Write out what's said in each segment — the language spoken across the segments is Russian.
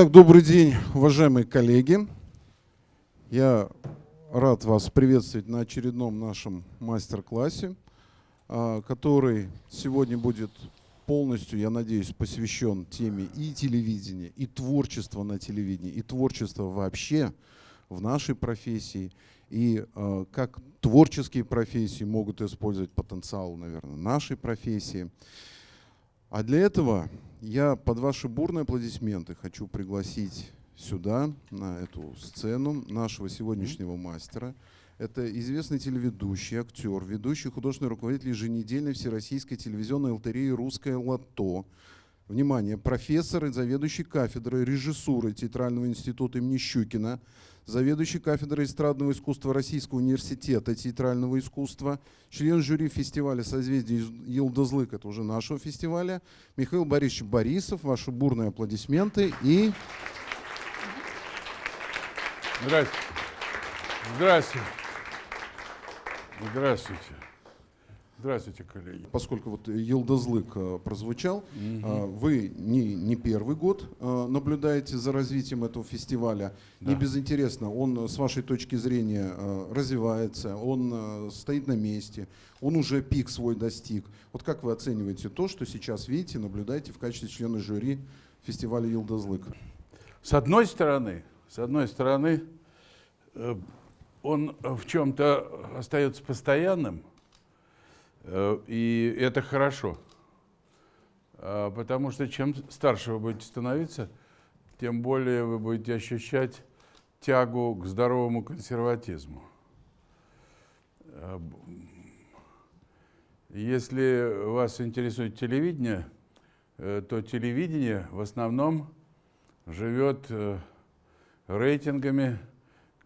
Итак, добрый день, уважаемые коллеги. Я рад вас приветствовать на очередном нашем мастер-классе, а, который сегодня будет полностью, я надеюсь, посвящен теме и телевидения, и творчества на телевидении, и творчества вообще в нашей профессии, и э, как творческие профессии могут использовать потенциал, наверное, нашей профессии. А для этого я под ваши бурные аплодисменты хочу пригласить сюда, на эту сцену, нашего сегодняшнего мастера. Это известный телеведущий, актер, ведущий художественный руководитель еженедельной всероссийской телевизионной лотереи «Русское лото». Внимание, профессор и заведующий кафедрой режиссуры Театрального института имени Щукина, заведующий кафедрой эстрадного искусства Российского университета театрального искусства, член жюри фестиваля «Созвездие Елдозлык», это уже нашего фестиваля, Михаил Борисович Борисов, ваши бурные аплодисменты и... Здравствуйте. Здравствуйте. Здравствуйте. Здравствуйте, коллеги. Поскольку вот Елдозлык э, прозвучал, угу. вы не, не первый год э, наблюдаете за развитием этого фестиваля. Да. Не безинтересно, он с вашей точки зрения развивается, он стоит на месте, он уже пик свой достиг. Вот как вы оцениваете то, что сейчас видите, наблюдаете в качестве члена жюри фестиваля Елдозлык? С одной стороны, с одной стороны, он в чем-то остается постоянным, и это хорошо, а, потому что чем старше вы будете становиться, тем более вы будете ощущать тягу к здоровому консерватизму. А, если вас интересует телевидение, э, то телевидение в основном живет э, рейтингами,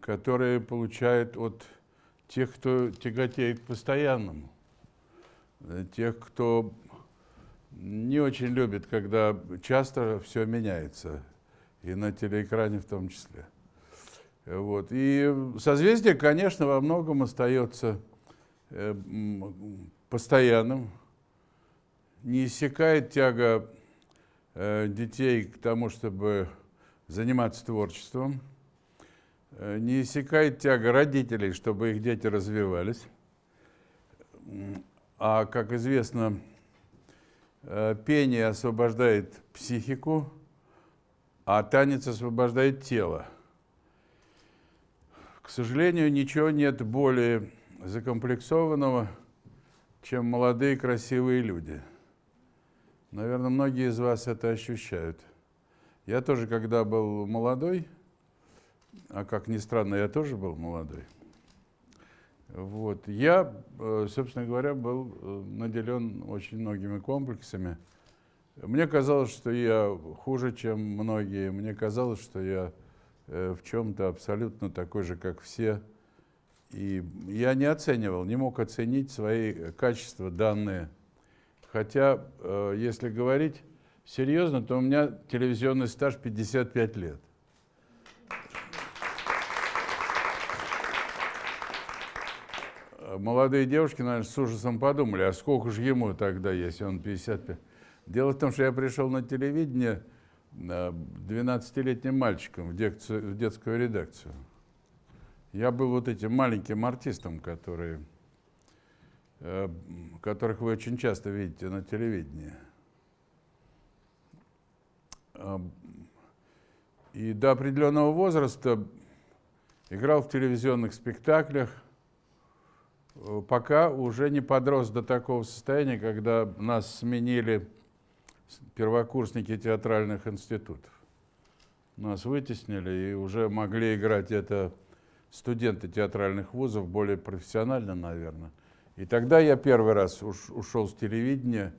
которые получают от тех, кто тяготеет к постоянному тех, кто не очень любит, когда часто все меняется, и на телеэкране в том числе. Вот. И созвездие, конечно, во многом остается э, постоянным, не иссякает тяга э, детей к тому, чтобы заниматься творчеством, э, не иссякает тяга родителей, чтобы их дети развивались. А, как известно, э, пение освобождает психику, а танец освобождает тело. К сожалению, ничего нет более закомплексованного, чем молодые красивые люди. Наверное, многие из вас это ощущают. Я тоже, когда был молодой, а как ни странно, я тоже был молодой, вот. Я, э, собственно говоря, был э, наделен очень многими комплексами. Мне казалось, что я хуже, чем многие. Мне казалось, что я э, в чем-то абсолютно такой же, как все. И я не оценивал, не мог оценить свои качества данные. Хотя, если говорить серьезно, то у меня телевизионный стаж 55 лет. Молодые девушки, наверное, с ужасом подумали, а сколько же ему тогда, если он 55? Дело в том, что я пришел на телевидение 12-летним мальчиком в, декцию, в детскую редакцию. Я был вот этим маленьким артистом, которые, э, которых вы очень часто видите на телевидении. И до определенного возраста играл в телевизионных спектаклях, Э, пока уже не подрос до такого состояния, когда нас сменили первокурсники театральных институтов. Нас вытеснили и уже могли играть это студенты театральных вузов, более профессионально, наверное. И тогда я первый раз уш, ушел с телевидения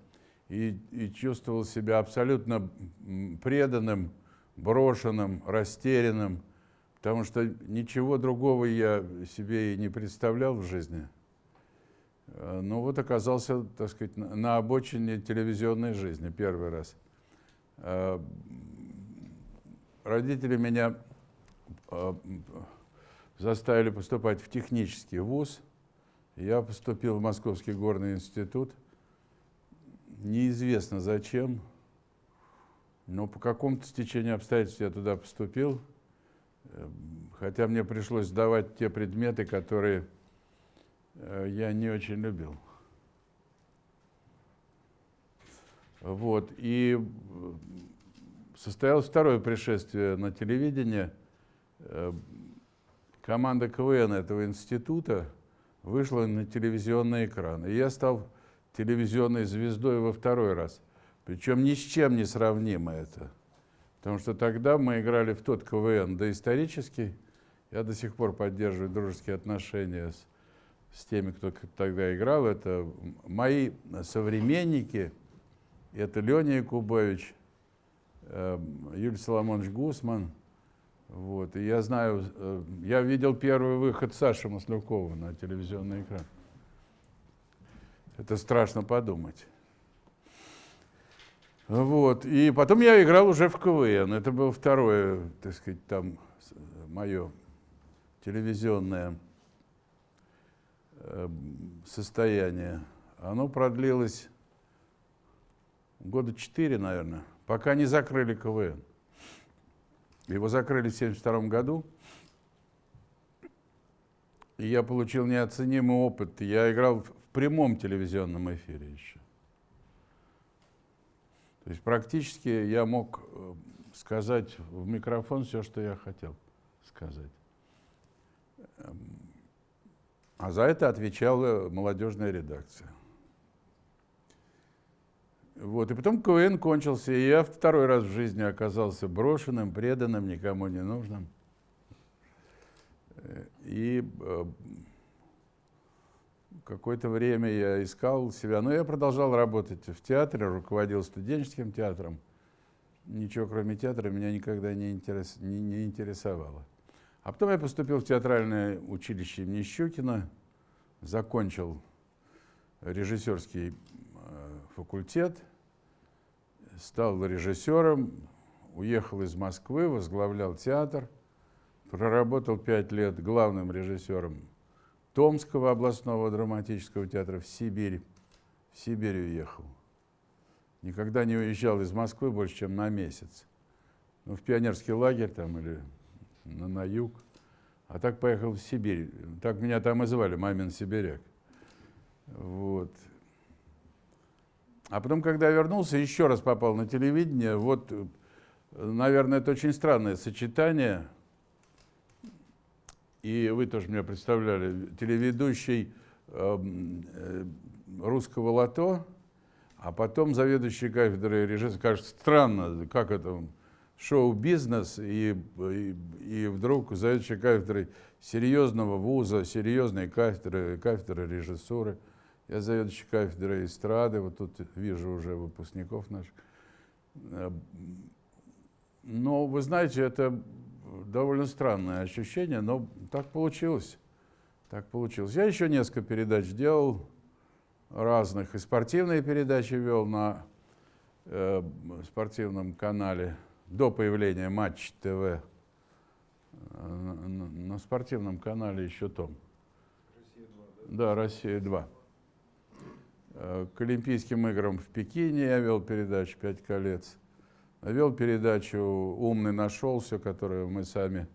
и, и чувствовал себя абсолютно преданным, брошенным, растерянным, потому что ничего другого я себе и не представлял в жизни. Э, ну вот оказался, так сказать, на обочине телевизионной жизни первый раз. Э, родители меня э, заставили поступать в технический вуз. Я поступил в Московский горный институт. Неизвестно зачем. Но по какому-то стечению обстоятельств я туда поступил, хотя мне пришлось сдавать те предметы, которые я не очень любил. Вот, и э, состоялось второе пришествие на телевидение. Команда КВН этого института вышла на телевизионный экран. И я стал телевизионной звездой во второй раз. Причем ни с чем не сравнимо это. Потому что тогда мы играли в тот КВН доисторический. Я до сих пор поддерживаю дружеские отношения с, с теми, кто тогда играл. Это мои современники. Это Леня Якубович, э, Юлий Соломонович Гусман. Вот. И я знаю, э, я видел первый выход Саши Маслюкова на телевизионный экран. Это страшно подумать. Вот. И потом я играл уже в КВН. Это было второе, так сказать, там мое телевизионное э, состояние. Оно продлилось года четыре, наверное, пока не закрыли КВН. Его закрыли в 1972 году. И я получил неоценимый опыт. Я играл в прямом телевизионном эфире еще. То есть практически я мог э, сказать в микрофон все, что я хотел сказать. А за это отвечала молодежная редакция. Вот, и потом КВН кончился, и я второй раз в жизни оказался брошенным, преданным, никому не нужным. И э, какое-то время я искал себя, но я продолжал работать в театре, руководил студенческим театром. Ничего кроме театра меня никогда не, интерес, не, не интересовало. А потом я поступил в театральное училище имени Щукина, закончил режиссерский э, факультет, стал режиссером, уехал из Москвы, возглавлял театр, проработал пять лет главным режиссером Томского областного драматического театра в Сибирь. В Сибирь уехал. Никогда не уезжал из Москвы больше, чем на месяц. Ну, в пионерский лагерь там или на, на юг. А так поехал в Сибирь. Так меня там и звали, Мамин Сибиряк. Вот. А потом, когда я вернулся, еще раз попал на телевидение. Вот, наверное, это очень странное сочетание – и вы тоже меня представляли, телеведущий эм, э, русского лото, а потом заведующий кафедрой режиссера. Кажется, странно, как это шоу-бизнес, и, и, и вдруг заведующий кафедрой серьезного вуза, серьезной кафедры, кафедры режиссуры. Я заведующий кафедрой эстрады, вот тут вижу уже выпускников наших. Но вы знаете, это довольно странное ощущение, но так получилось. Так получилось. Я еще несколько передач делал, разных. И спортивные передачи вел на э, спортивном канале до появления Матч ТВ. На, на, спортивном канале еще том. Россия-2, да? Да, Россия-2. Э, к Олимпийским играм в Пекине я вел передачу «Пять колец». Вел передачу «Умный нашелся», которую мы сами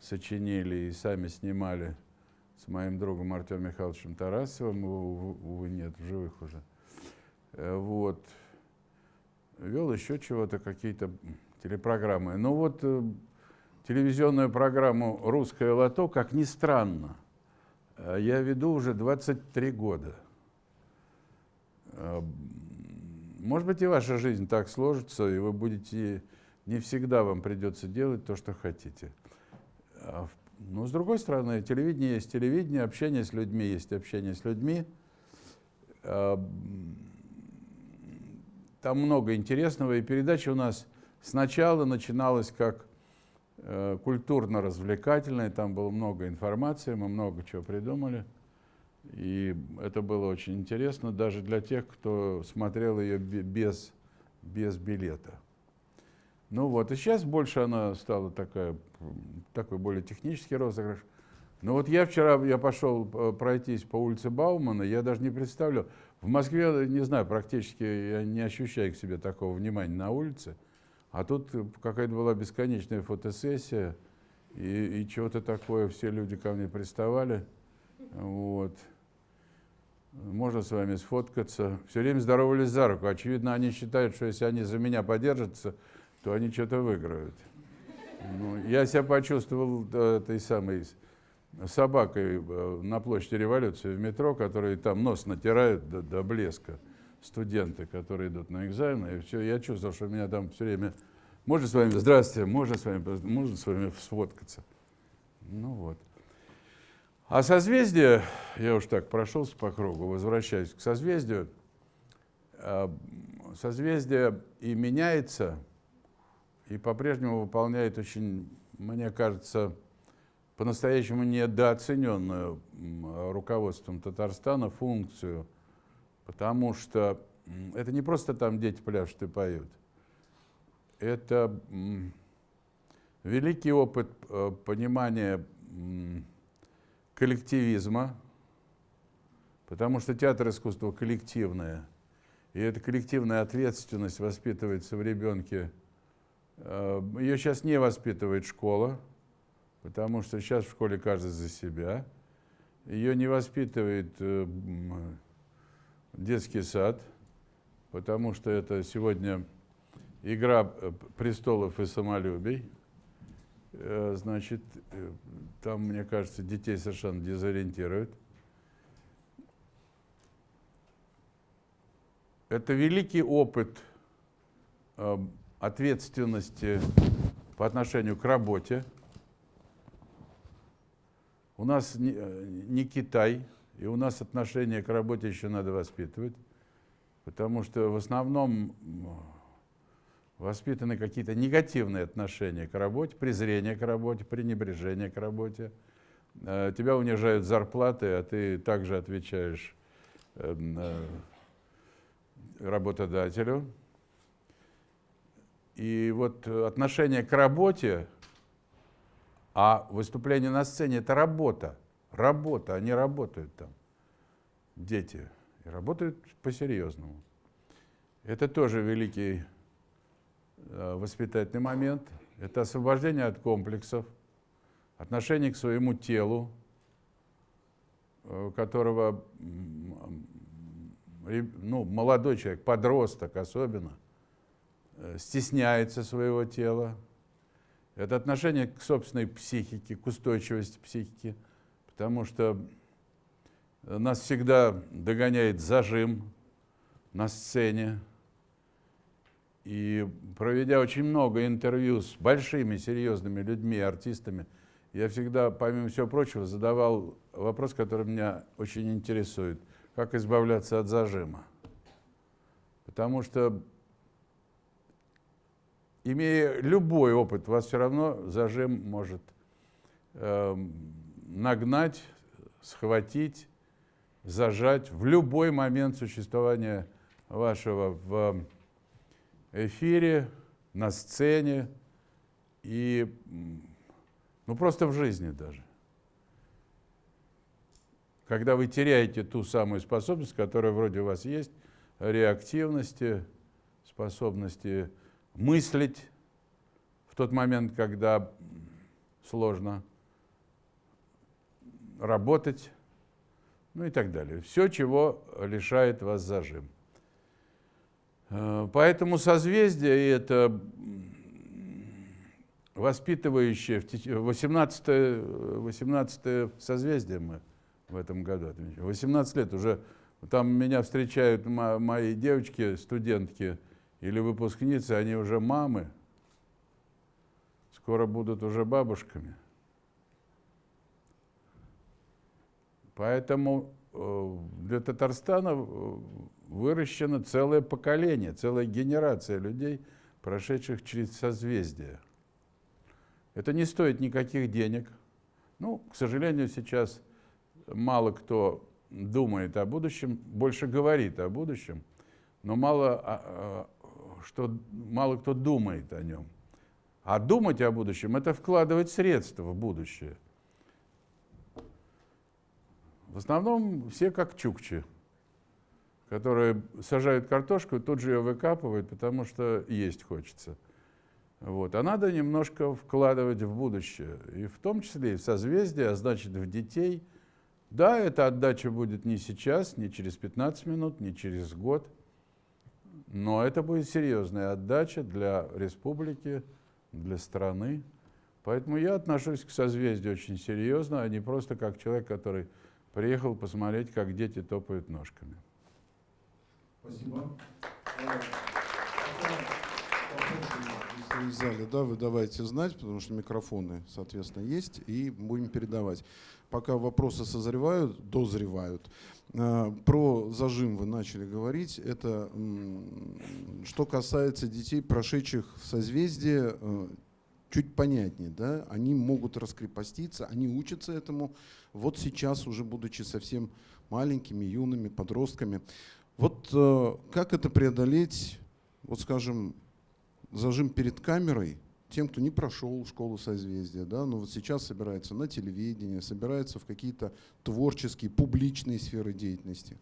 сочинили и сами снимали с моим другом Артемом Михайловичем Тарасовым, его, увы, нет, в живых уже. Э, вот. Вел еще чего-то, какие-то телепрограммы. Ну вот э, телевизионную программу «Русское лото», как ни странно, э, я веду уже 23 года. Может быть, и ваша жизнь так сложится, и вы будете, не всегда вам придется делать то, что хотите. А но с другой стороны, телевидение есть телевидение, общение с людьми есть общение с людьми. Там много интересного, и передача у нас сначала начиналась как э, культурно-развлекательная, там было много информации, мы много чего придумали. И это было очень интересно даже для тех, кто смотрел ее без, без билета. Ну вот, и сейчас больше она стала такая, такой более технический розыгрыш. Но вот я вчера, я пошел э, пройтись по улице Баумана, я даже не представлял. В Москве, не знаю, практически я не ощущаю к себе такого внимания на улице. А тут какая-то была бесконечная фотосессия, и, и чего-то такое, все люди ко мне приставали. Вот. Можно с вами сфоткаться. Все время здоровались за руку. Очевидно, они считают, что если они за меня подержатся, то они что-то выиграют. Ну, я себя почувствовал э, этой самой собакой э, на площади революции в метро, которые там нос натирают до, до блеска студенты, которые идут на экзамены. И все, я чувствовал, что меня там все время... Можно с вами, здравствуйте, можно с вами, можно с вами сфоткаться. Ну вот. А созвездие, я уж так прошелся по кругу, возвращаюсь к созвездию. А, созвездие и меняется, и по-прежнему выполняет очень, мне кажется, по-настоящему недооцененную руководством Татарстана функцию, потому что это не просто там дети пляшут и поют, это великий опыт э, понимания коллективизма, потому что театр искусства коллективное, и эта коллективная ответственность воспитывается в ребенке. Э, Ее сейчас не воспитывает школа, потому что сейчас в школе каждый за себя. Ее не воспитывает э, детский сад, потому что это сегодня игра э, престолов и самолюбий. Э, значит, э, там, мне кажется, детей совершенно дезориентируют. Это великий опыт э, ответственности по отношению к работе. У нас не, не Китай, и у нас отношение к работе еще надо воспитывать, потому что в основном воспитаны какие-то негативные отношения к работе, презрение к работе, пренебрежение к работе. Э, тебя унижают зарплаты, а ты также отвечаешь эм, э, работодателю. И вот отношение к работе, а выступление на сцене – это работа. Работа, они работают там, дети. И работают по-серьезному. Это тоже великий Э, воспитательный момент. Это освобождение от комплексов, отношение к своему телу, э, которого ну, молодой человек, подросток особенно, э, стесняется своего тела. Это отношение к собственной психике, к устойчивости психики, потому что нас всегда догоняет зажим на сцене, и проведя очень много интервью с большими, серьезными людьми, артистами, я всегда, помимо всего прочего, задавал вопрос, который меня очень интересует. Как избавляться от зажима? Потому что, имея любой опыт, вас все равно зажим может э, нагнать, схватить, зажать в любой момент существования вашего в эфире, на сцене и ну, просто в жизни даже. Когда вы теряете ту самую способность, которая вроде у вас есть, реактивности, способности мыслить в тот момент, когда сложно работать, ну и так далее. Все, чего лишает вас зажим. Э, поэтому созвездие это воспитывающее, 18, 18 созвездие мы в этом году отмечаем. 18 лет уже, там меня встречают мои девочки, студентки или выпускницы, они уже мамы, скоро будут уже бабушками. Поэтому э, для Татарстана э, выращено целое поколение, целая генерация людей, прошедших через созвездие. Это не стоит никаких денег. Ну, к сожалению, сейчас мало кто думает о будущем, больше говорит о будущем, но мало, а, а, что, мало кто думает о нем. А думать о будущем – это вкладывать средства в будущее. В основном все как чукчи – которые сажают картошку, тут же ее выкапывают, потому что есть хочется. Вот. А надо немножко вкладывать в будущее. И в том числе и в созвездие, а значит в детей. Да, эта отдача будет не сейчас, не через 15 минут, не через год. Но это будет серьезная отдача для республики, для страны. Поэтому я отношусь к созвездию очень серьезно, а не просто как человек, который приехал посмотреть, как дети топают ножками. Спасибо. Если в зале, да, вы давайте знать, потому что микрофоны, соответственно, есть, и будем передавать. Пока вопросы созревают, дозревают. А, про зажим вы начали говорить. Это что касается детей, прошедших созвездие, э, чуть понятнее. Да? Они могут раскрепоститься, они учатся этому. Вот сейчас, уже будучи совсем маленькими, юными, подростками. Вот э, как это преодолеть, вот скажем, зажим перед камерой, тем, кто не прошел школу созвездия, да, но вот сейчас собирается на телевидение, собирается в какие-то творческие, публичные сферы деятельности.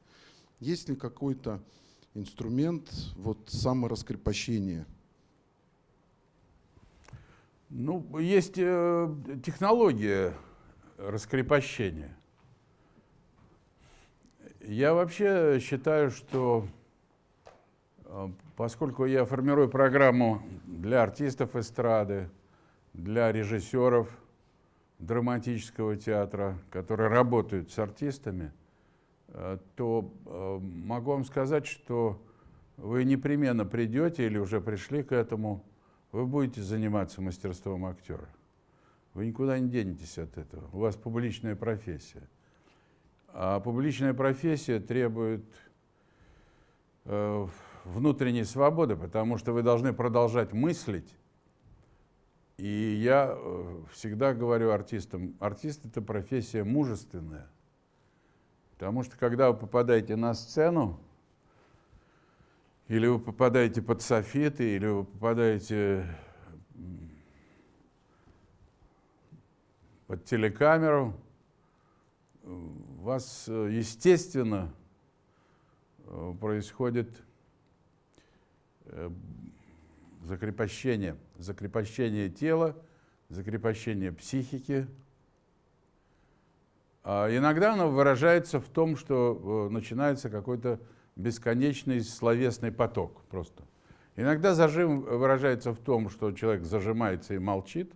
Есть ли какой-то инструмент вот, самораскрепощения? Ну, есть э, технология раскрепощения. Я вообще считаю, что э, Поскольку я формирую программу для артистов эстрады, для режиссеров драматического театра, которые работают с артистами, э, то э, могу вам сказать, что вы непременно придете или уже пришли к этому, вы будете заниматься мастерством актера. Вы никуда не денетесь от этого. У вас публичная профессия. А публичная профессия требует э, внутренней свободы, потому что вы должны продолжать мыслить. И я э, всегда говорю артистам, артист — это профессия мужественная. Потому что когда вы попадаете на сцену, или вы попадаете под софиты, или вы попадаете под телекамеру, у вас, э, естественно, э, происходит Э, закрепощение, закрепощение тела, закрепощение психики. А иногда оно выражается в том, что начинается какой-то бесконечный словесный поток просто. Иногда зажим выражается в том, что человек зажимается и молчит,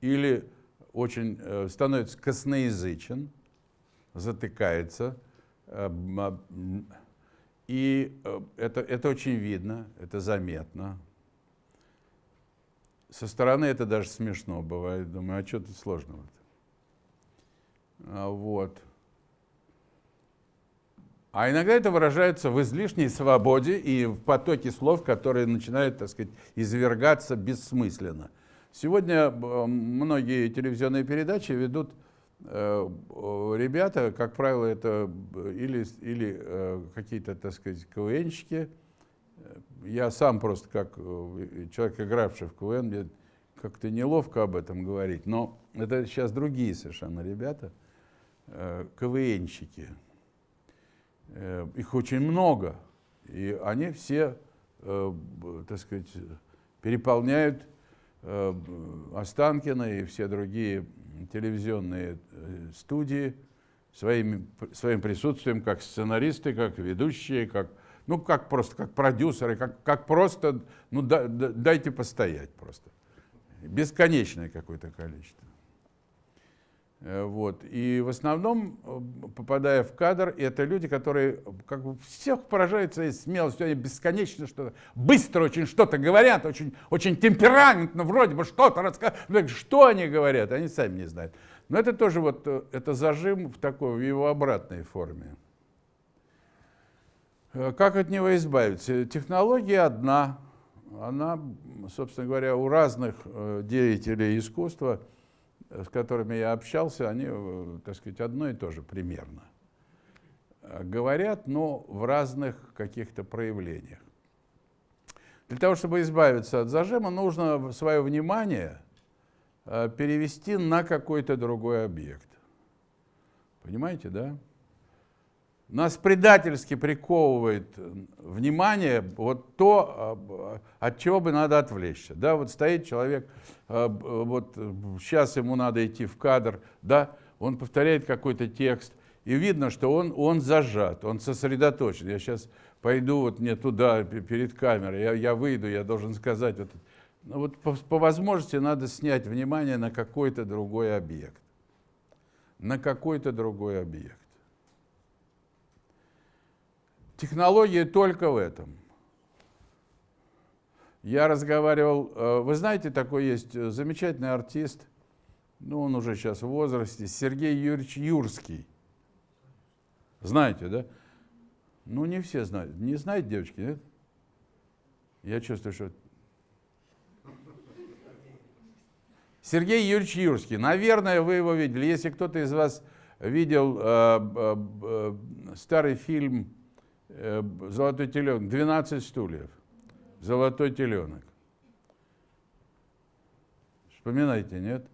или очень э, становится косноязычен, затыкается, и э, это, это очень видно, это заметно. Со стороны это даже смешно бывает. Думаю, а что тут сложного-то? А, вот. А иногда это выражается в излишней свободе и в потоке слов, которые начинают, так сказать, извергаться бессмысленно. Сегодня э, многие телевизионные передачи ведут Э, ребята, как правило, это или, или э, какие-то, так сказать, КВНщики. Я сам просто, как э, человек, игравший в КВН, мне как-то неловко об этом говорить, но это сейчас другие совершенно ребята, КВНщики. Их очень много, и они все, так сказать, переполняют Останкина и все другие телевизионные э, студии своим, своим присутствием, как сценаристы, как ведущие, как, ну, как просто, как продюсеры, как, как просто, ну, да, да, дайте постоять просто. Бесконечное какое-то количество. Э, вот. И в основном, э, попадая в кадр, это люди, которые как бы всех поражают своей смелостью, они бесконечно что-то, быстро очень что-то говорят, очень, очень темпераментно вроде бы что-то рассказывают. Что они говорят, они сами не знают. Но это тоже вот, э, это зажим в такой, в его обратной форме. Как от него избавиться? Технология одна. Она, собственно говоря, у разных деятелей искусства – с которыми я общался, они, э, так сказать, одно и то же примерно. Говорят, но в разных каких-то проявлениях. Для того, чтобы избавиться от зажима, нужно свое внимание э, перевести на какой-то другой объект. Понимаете, да? Нас предательски приковывает внимание вот то, от чего бы надо отвлечься. Да, вот стоит человек, вот сейчас ему надо идти в кадр, да, он повторяет какой-то текст, и видно, что он, он зажат, он сосредоточен. Я сейчас пойду вот мне туда, перед камерой, я, я выйду, я должен сказать, вот, ну, вот по, по возможности надо снять внимание на какой-то другой объект. На какой-то другой объект. Технология только в этом. Я разговаривал, э, вы знаете, такой есть э, замечательный артист, ну он уже сейчас в возрасте, Сергей Юрьевич Юрский. Знаете, да? Ну, не все знают. Не знают девочки, нет? Я чувствую, что... Сергей Юрьевич Юрский. Наверное, вы его видели. Если кто-то из вас видел э, э, э, старый фильм «Золотой теленок», «12 стульев», «Золотой теленок». Вспоминайте, нет?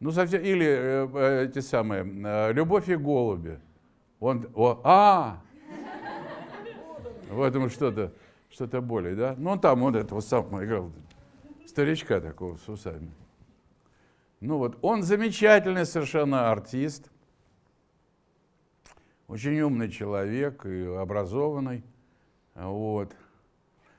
Ну, совсем, или э, э, эти самые, э, «Любовь и голуби». Он, о, а, в этом что-то, что-то более, да? Ну, он там, вот этого самого играл, старичка такого с усами. Ну вот, он замечательный совершенно артист, очень умный человек и образованный, вот.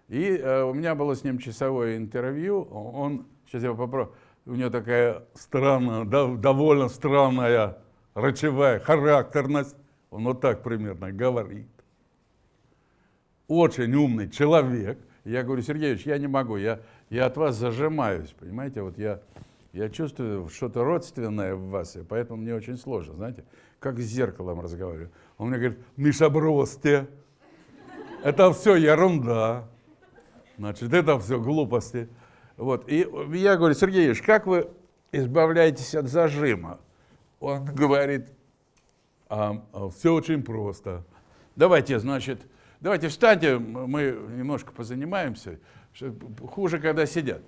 И э, у меня было с ним часовое интервью, он, сейчас я попробую, у него такая странная, довольно странная речевая характерность, он вот так примерно говорит. Очень умный человек. Я говорю, Сергеевич, я не могу, я, я от вас зажимаюсь, понимаете, вот я, я чувствую что-то родственное в вас, и поэтому мне очень сложно, знаете, как с зеркалом разговариваю. Он мне говорит, Миша, бросьте, это все ерунда, значит, это все глупости. Вот. И я говорю, Сергеевич, как вы избавляетесь от зажима? Он говорит, а, а, все очень просто. Давайте, значит, давайте встаньте, мы немножко позанимаемся. Хуже, когда сидят.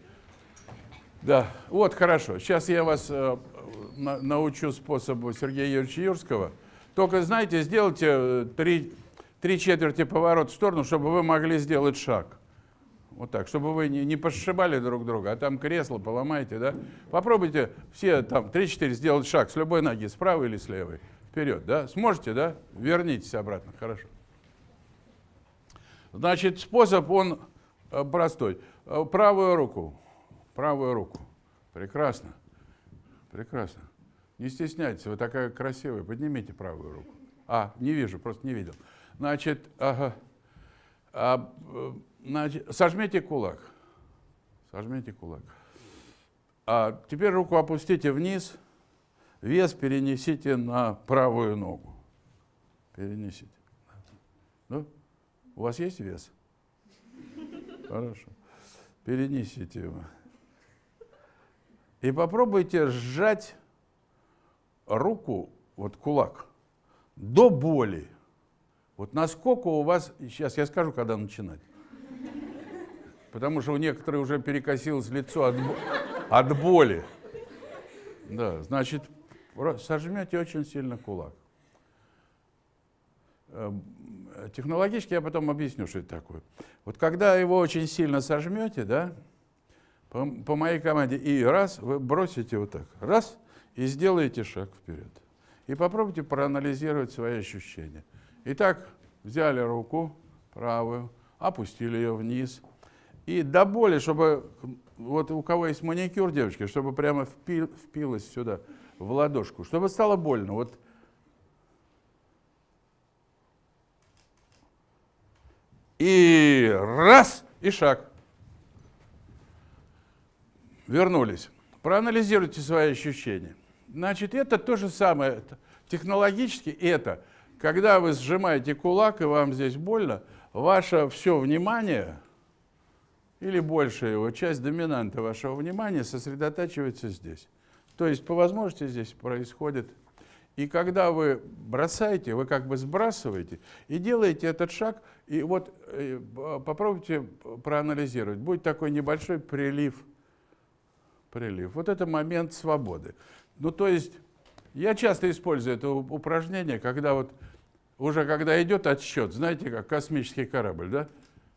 Да, вот хорошо. Сейчас я вас э, на, научу способу Сергея Юрьевича Юрского. Только, знаете, сделайте э, три, три четверти поворот в сторону, чтобы вы могли сделать шаг. Вот так, чтобы вы не, не пошибали друг друга, а там кресло поломаете, да? Попробуйте все там 3-4 сделать шаг с любой ноги, с правой или с левой. Вперед, да? Сможете, да? Вернитесь обратно, хорошо. Значит, способ, он э, простой. Э, правую руку, правую руку. Прекрасно, прекрасно. Не стесняйтесь, вы такая красивая, поднимите правую руку. А, не вижу, просто не видел. Значит, ага, а, э, Значит, сожмите кулак. Сожмите кулак. А теперь руку опустите вниз, вес перенесите на правую ногу. Перенесите. Ну, у вас есть вес? Хорошо. Перенесите его. И попробуйте сжать руку, вот кулак, до боли. Вот насколько у вас, сейчас я скажу, когда начинать потому что у некоторых уже перекосилось лицо от, от боли. Да, значит, сожмете очень сильно кулак. Эм, технологически я потом объясню, что это такое. Вот когда его очень сильно сожмете, да, по, по моей команде, и раз, вы бросите вот так, раз, и сделаете шаг вперед. И попробуйте проанализировать свои ощущения. Итак, взяли руку правую, опустили ее вниз, и до боли, чтобы, вот у кого есть маникюр, девочки, чтобы прямо впил, впилось сюда, в ладошку, чтобы стало больно. Вот. И раз, и шаг. Вернулись. Проанализируйте свои ощущения. Значит, это то же самое. Технологически это, когда вы сжимаете кулак, и вам здесь больно, ваше все внимание – или большая его часть доминанта вашего внимания сосредотачивается здесь. То есть по возможности здесь происходит. И когда вы бросаете, вы как бы сбрасываете и делаете этот шаг, и вот э, попробуйте проанализировать. Будет такой небольшой прилив. Прилив. Вот это момент свободы. Ну то есть Я часто использую это упражнение, когда вот уже когда идет отсчет, знаете, как космический корабль, да?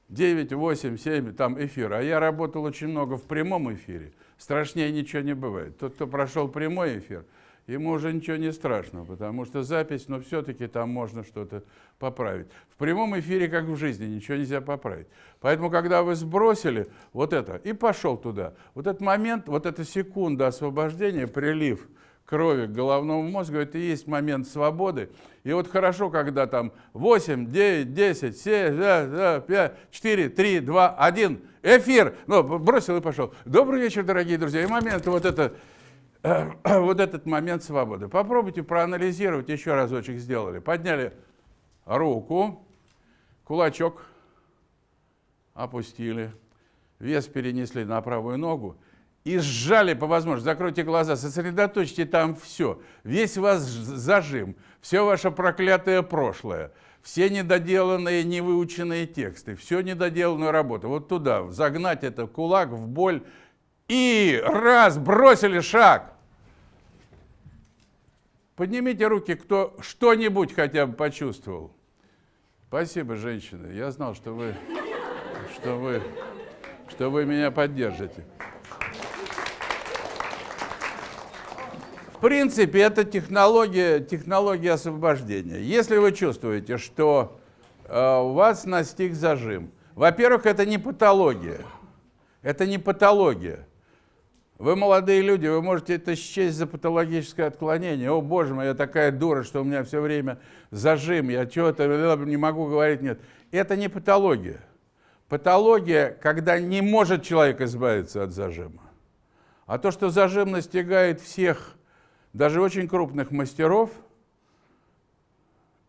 9, 8, 7, там эфир. А я работал очень много в прямом эфире. Страшнее ничего не бывает. Тот, кто прошел прямой эфир, ему уже ничего не страшно, потому что запись, но все-таки там можно что-то поправить. В прямом эфире, как в жизни, ничего нельзя поправить. Поэтому, когда вы сбросили вот это и пошел туда, вот этот момент, вот эта секунда освобождения, прилив крови к головному мозгу, это и есть момент свободы. И вот хорошо, когда там 8, 9, 10, 7, 5, 4, 3, 2, 1, эфир. Ну, бросил и пошел. Добрый вечер, дорогие друзья. И момент вот это вот этот момент свободы. Попробуйте проанализировать, еще разочек сделали. Подняли руку, кулачок опустили, вес перенесли на правую ногу и сжали по возможности. Закройте глаза, сосредоточьте там все. Весь ваш зажим, все ваше проклятое прошлое, все недоделанные, невыученные тексты, все недоделанную работу. Вот туда, загнать это кулак в боль. И раз, бросили шаг. Поднимите руки, кто что-нибудь хотя бы почувствовал. Спасибо, женщины. Я знал, что вы, что вы, что вы меня поддержите. В принципе, это технология, технология освобождения. Если вы чувствуете, что э, у вас настиг зажим, во-первых, это не патология. Это не патология. Вы молодые люди, вы можете это счесть за патологическое отклонение. О, боже мой, я такая дура, что у меня все время зажим, я чего-то не могу говорить, нет. Это не патология. Патология, когда не может человек избавиться от зажима. А то, что зажим настигает всех, даже очень крупных мастеров,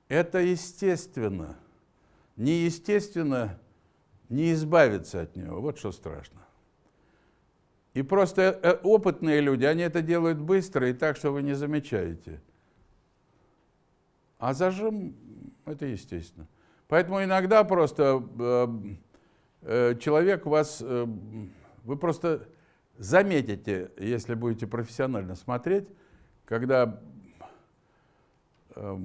это естественно. Неестественно не избавиться от него. Вот что страшно. И просто э, опытные люди, они это делают быстро и так, что вы не замечаете. А зажим – это естественно. Поэтому иногда просто э, э, человек вас, э, вы просто заметите, если будете профессионально смотреть, когда э,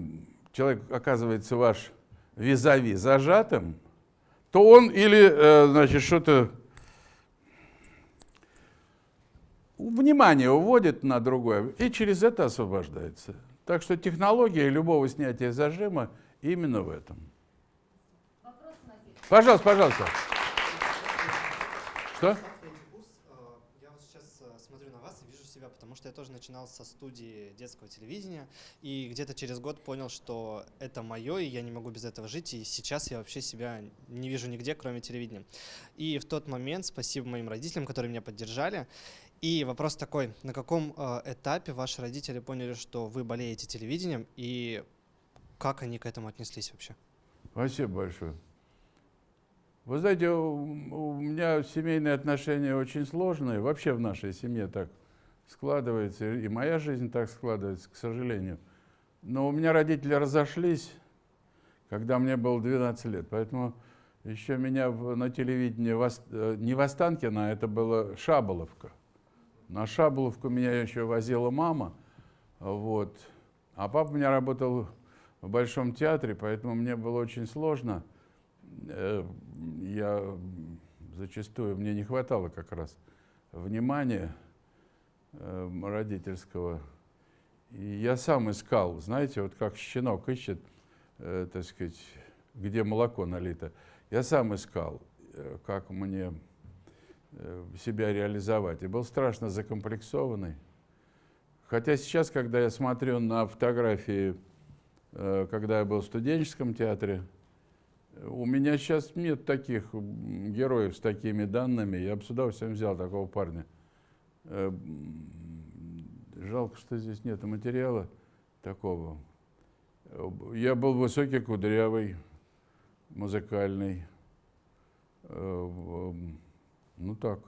человек оказывается ваш визави зажатым, то он или, э, значит, что-то внимание уводит на другое и через это освобождается. Так что технология любого снятия зажима именно в этом. Вопрос, пожалуйста, пожалуйста. Что? потому что я тоже начинал со студии детского телевидения, и где-то через год понял, что это мое, и я не могу без этого жить, и сейчас я вообще себя не вижу нигде, кроме телевидения. И в тот момент, спасибо моим родителям, которые меня поддержали, и вопрос такой, на каком э, этапе ваши родители поняли, что вы болеете телевидением, и как они к этому отнеслись вообще? Спасибо большое. Вы знаете, у, меня семейные отношения очень сложные, вообще в нашей семье так складывается, и моя жизнь так складывается, к сожалению. Но у меня родители разошлись, когда мне было 12 лет, поэтому еще меня на телевидении, э, не в а это была Шаболовка. На Шаболовку меня еще возила мама, вот. а папа у меня работал в Большом театре, поэтому мне было очень сложно. Э, я зачастую, мне не хватало как раз внимания э, родительского. И я сам искал, знаете, вот как щенок ищет, э, так сказать, где молоко налито. Я сам искал, как мне себя реализовать. И был страшно закомплексованный. Хотя сейчас, когда я смотрю на фотографии, э, когда я был в студенческом театре, у меня сейчас нет таких героев с такими данными. Я бы с удовольствием взял такого парня. Э, жалко, что здесь нет материала такого. Я был высокий, кудрявый, музыкальный. Ну так.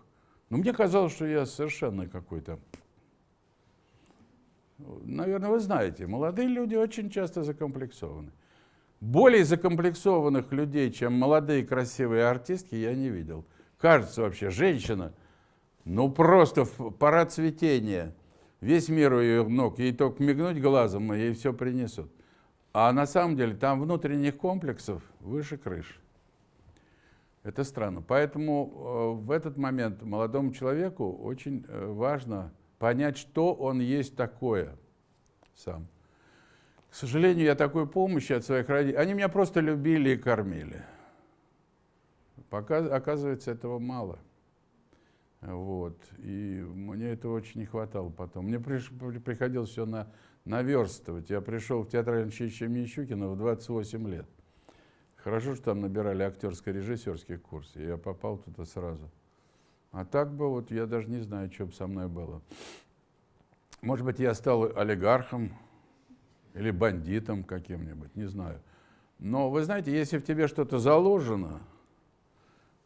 Но мне казалось, что я совершенно какой-то... Наверное, вы знаете, молодые люди очень часто закомплексованы. Более закомплексованных людей, чем молодые красивые артистки, я не видел. Кажется вообще, женщина, ну просто парад цветения, весь мир у ее ног, ей только мигнуть глазом, и ей все принесут. А на самом деле там внутренних комплексов выше крыши. Это странно. Поэтому э, в этот момент молодому человеку очень э, важно понять, что он есть такое сам. К сожалению, я такой помощи от своих родителей... Они меня просто любили и кормили. Пока, оказывается, этого мало. Вот. И мне этого очень не хватало потом. Мне приш, приходилось все на, наверстывать. Я пришел в театральное училище имени Щукина в 28 лет. Хорошо, что там набирали актерско-режиссерский курс, я попал туда сразу. А так бы вот я даже не знаю, что бы со мной было. Может быть, я стал олигархом или бандитом каким-нибудь, не знаю. Но вы знаете, если в тебе что-то заложено,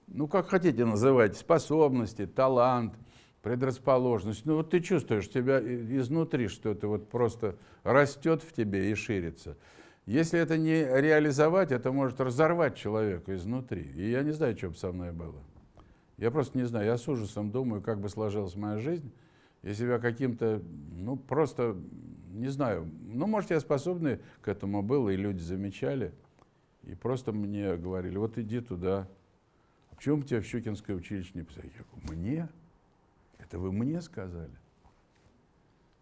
ну как хотите называть, способности, талант, предрасположенность, ну вот ты чувствуешь тебя изнутри, что это вот просто растет в тебе и ширится. Если это не реализовать, это может разорвать человека изнутри. И я не знаю, что бы со мной было. Я просто не знаю, я с ужасом думаю, как бы сложилась моя жизнь, если я каким-то, ну просто, не знаю, ну может я способный к этому был, и люди замечали, и просто мне говорили, вот иди туда. А почему тебя в Щукинское училище не писали? Я говорю, мне? Это вы мне сказали?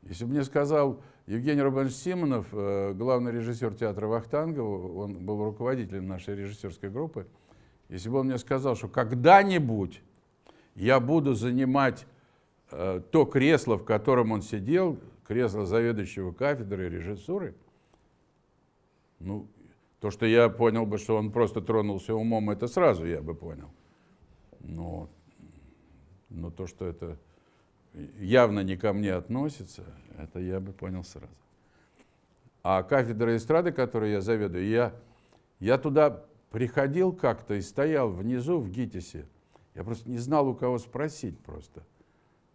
Если бы мне сказал Евгений Рубанович Симонов, э, главный режиссер театра Вахтангова, он был руководителем нашей режиссерской группы, если бы он мне сказал, что когда-нибудь я буду занимать э, то кресло, в котором он сидел, кресло заведующего кафедрой режиссуры, ну, то, что я понял бы, что он просто тронулся умом, это сразу я бы понял. Но, но то, что это явно не ко мне относится, это я бы понял сразу. А кафедра эстрады, которой я заведую, я, я туда приходил как-то и стоял внизу в ГИТИСе. Я просто не знал, у кого спросить просто.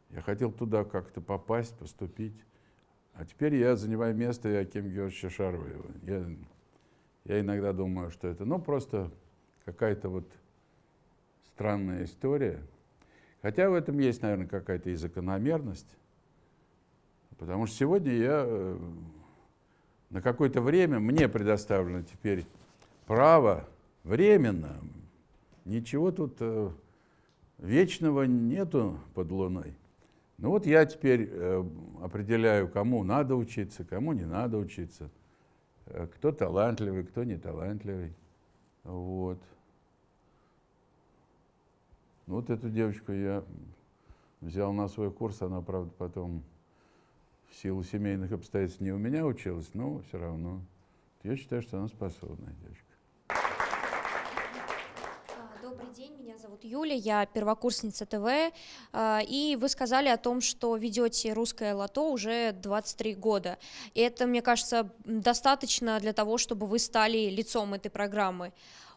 Я хотел туда как-то попасть, поступить. А теперь я занимаю место Яким Георгиевича Шарваева. Я, я иногда думаю, что это ну, просто какая-то вот странная история. Хотя в этом есть, наверное, какая-то и закономерность. Потому что сегодня я э, на какое-то время, мне предоставлено теперь право временно, ничего тут э, вечного нету под луной. Ну вот я теперь э, определяю, кому надо учиться, кому не надо учиться, кто талантливый, кто не талантливый. Вот. Ну, вот эту девочку я взял на свой курс, она, правда, потом в силу семейных обстоятельств не у меня училась, но все равно. Я считаю, что она способная девочка. А, добрый день, меня зовут Юля, я первокурсница ТВ, а, и вы сказали о том, что ведете русское лото уже 23 года. И это, мне кажется, достаточно для того, чтобы вы стали лицом этой программы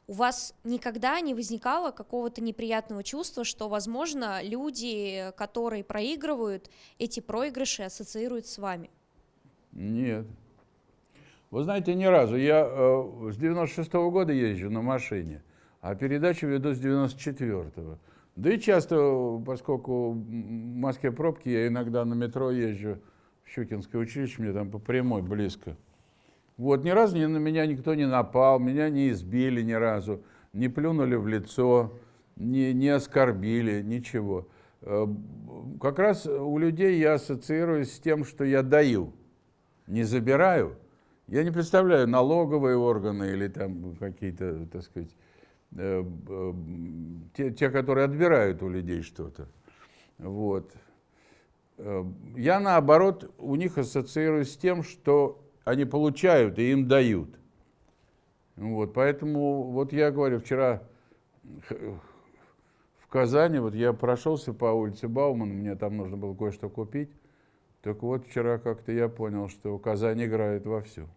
у вас никогда не возникало какого-то неприятного чувства, что, возможно, люди, которые проигрывают, эти проигрыши ассоциируют с вами? Нет. Вы знаете, ни разу. Я э, с 96 -го года езжу на машине, а передачу веду с 94-го. Да и часто, поскольку в Москве пробки, я иногда на метро езжу в Щукинское училище, мне там по прямой близко. Вот, ни разу ни на меня никто не напал, меня не избили ни разу, не плюнули в лицо, не, не оскорбили, ничего. Э, как раз у людей я ассоциируюсь с тем, что я даю, не забираю. Я не представляю налоговые органы или там какие-то, так сказать, э, э, те, те, которые отбирают у людей что-то. Вот. Я, наоборот, у них ассоциируюсь с тем, что они получают и им дают. Вот, поэтому, вот я говорю, вчера в Казани, вот я прошелся по улице Баумана, мне там нужно было кое-что купить. Так вот, вчера как-то я понял, что Казань играет вовсю.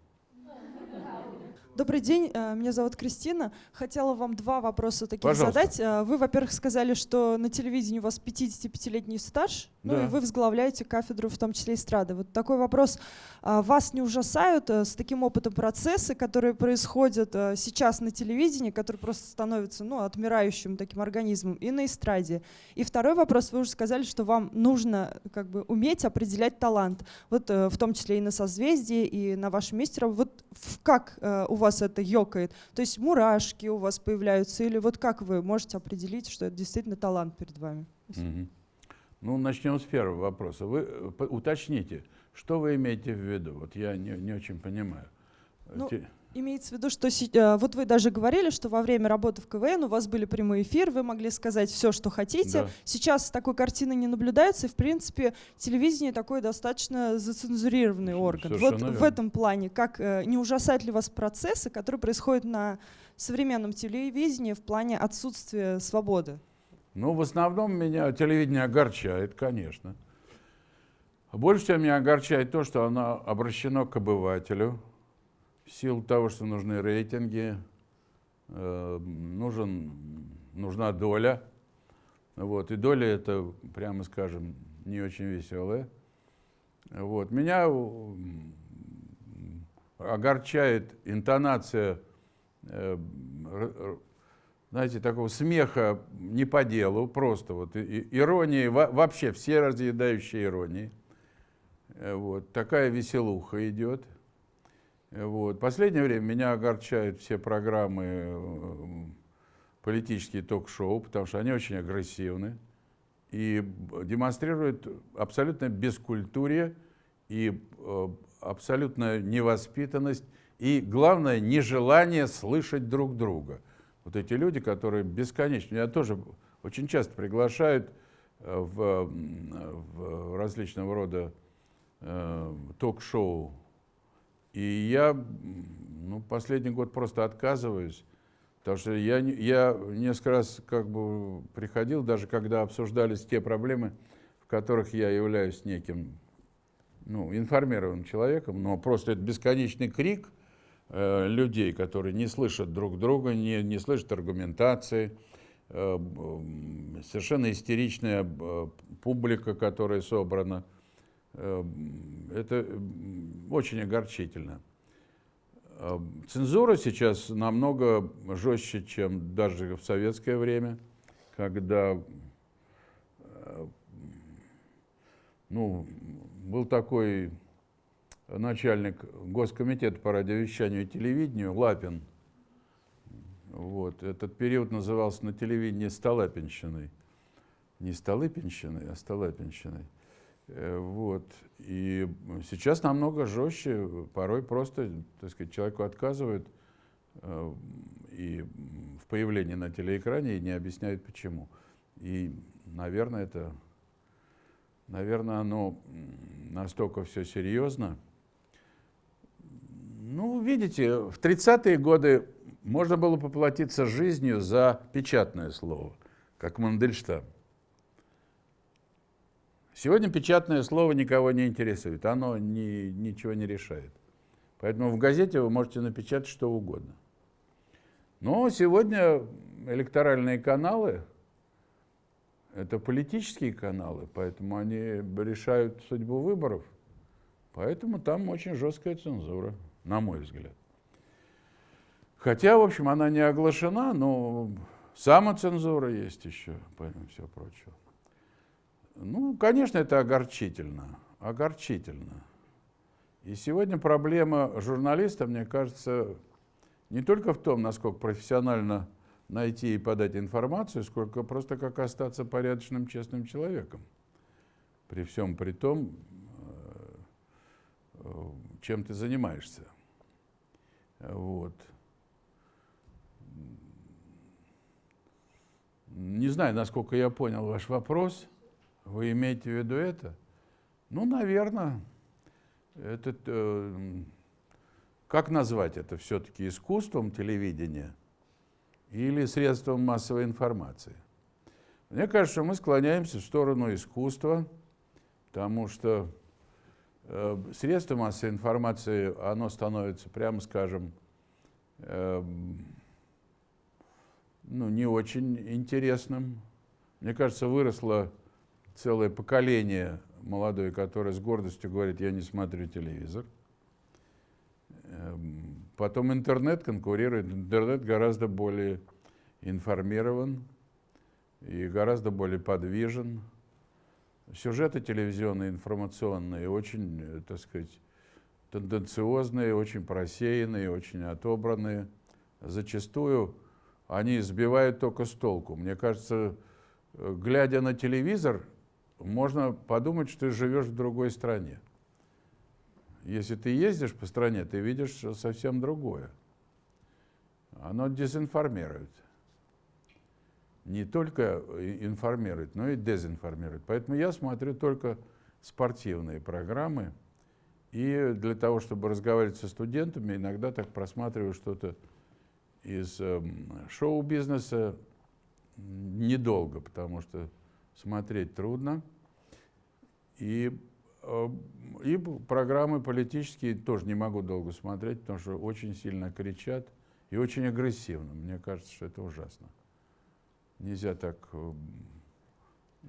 Добрый день, э, меня зовут Кристина. Хотела вам два вопроса таких Пожалуйста. задать. Э, вы, во-первых, сказали, что на телевидении у вас 55-летний стаж. Ну Да. и вы возглавляете кафедру, в том числе эстрады. Вот такой вопрос. А Вас не ужасают э, с таким опытом процессы, которые происходят э, сейчас на телевидении, которые просто становятся ну, отмирающим таким организмом и на эстраде? И второй вопрос. Вы уже сказали, что вам нужно как бы уметь определять талант. Вот э, в том числе и на созвездии, и на вашем месте. раб- Вот как у вас это ёкает? То есть мурашки у вас появляются? Или вот как вы можете определить, что это действительно талант перед вами? Мгм. Ну, начнем с первого вопроса. Вы э, уточните, что вы имеете в виду? Вот я не, не очень понимаю. Ну, Те- Имеется в виду, что э, вот вы даже говорили, что во время работы в КВН у вас были прямые эфиры, вы могли сказать все, что хотите. Да. Сейчас такой картины не наблюдается, и в принципе телевидение такой достаточно зацензурированный орган. Вот Совершенно в верно. этом плане, как э, не ужасают ли вас процессы, которые происходят на современном телевидении в плане отсутствия свободы? Ну, в основном меня телевидение огорчает, конечно. Больше всего меня огорчает то, что оно обращено к обывателю в силу того, что нужны рейтинги, э, нужен, нужна доля. Вот, и доля это, прямо скажем, не очень веселая. Вот. Меня м, огорчает интонация э, знаете, такого смеха не по делу, просто вот иронии, во- вообще все разъедающие иронии. Э, Вот, такая веселуха идет. Э, Вот. Последнее время меня огорчают все программы, э, политические ток-шоу, потому что они очень агрессивны и демонстрируют абсолютно бескультурие и абсолютную невоспитанность и, главное, нежелание слышать друг друга. Вот эти люди, которые бесконечно, меня тоже очень часто приглашают э, в, в различного рода э, ток-шоу. И я ну, последний год просто отказываюсь, потому что я, я несколько раз как бы приходил, даже когда обсуждались те проблемы, в которых я являюсь неким ну, информированным человеком, но просто это бесконечный крик людей, которые не слышат друг друга, не, не слышат аргументации, э, совершенно истеричная э, публика, которая собрана. Э, Это очень огорчительно. Э, Цензура сейчас намного жестче, чем даже в советское время, когда э, ну, был такой начальник Госкомитета по радиовещанию и телевидению Лапин. Вот. Этот период назывался на телевидении Столыпинщиной. Не Столыпинщиной, а Столыпинщиной. Э, Вот. И сейчас намного жестче, порой просто, так сказать, человеку отказывают э, и в появлении на телеэкране и не объясняют почему. И, наверное, это, наверное, оно настолько все серьезно. Ну, видите, в 30-е годы можно было поплатиться жизнью за печатное слово, как Мандельштам. Сегодня печатное слово никого не интересует, оно ни- ничего не решает. Поэтому в газете вы можете напечатать что угодно. Но сегодня электоральные каналы – это политические каналы, поэтому они решают судьбу выборов. Поэтому там очень жесткая цензура, на мой взгляд. Хотя, в общем, она не оглашена, но самоцензура есть еще, помимо всего прочего. Ну, конечно, это огорчительно, огорчительно. И сегодня проблема журналиста, мне кажется, не только в том, насколько профессионально найти и подать информацию, сколько просто как остаться порядочным, честным человеком. При всем при том, э, э, чем ты занимаешься. Вот. Не знаю, насколько я понял ваш вопрос. Вы имеете в виду это? Ну, наверное, это, э, как назвать это все-таки искусством телевидения или средством массовой информации? Мне кажется, мы склоняемся в сторону искусства, потому что э, средство массовой информации, оно становится, прямо скажем, э, ну, не очень интересным. Мне кажется, выросло целое поколение молодое, которое с гордостью говорит, я не смотрю телевизор. Эм, потом интернет конкурирует. Интернет гораздо более информирован и гораздо более подвижен. Сюжеты телевизионные, информационные, очень, э, так сказать, тенденциозные, очень просеянные, очень отобранные. Зачастую они сбивают только с толку. Мне кажется, э, глядя на телевизор, можно подумать, что ты живешь в другой стране. Если ты ездишь по стране, ты видишь совсем другое. Оно дезинформирует. Не только информирует, но и дезинформирует. Поэтому я смотрю только спортивные программы. И для того, чтобы разговаривать со студентами, иногда так просматриваю что-то из э, шоу-бизнеса недолго, потому что смотреть трудно. И, э, и программы политические тоже не могу долго смотреть, потому что очень сильно кричат и очень агрессивно. Мне кажется, что это ужасно. Нельзя так... Э,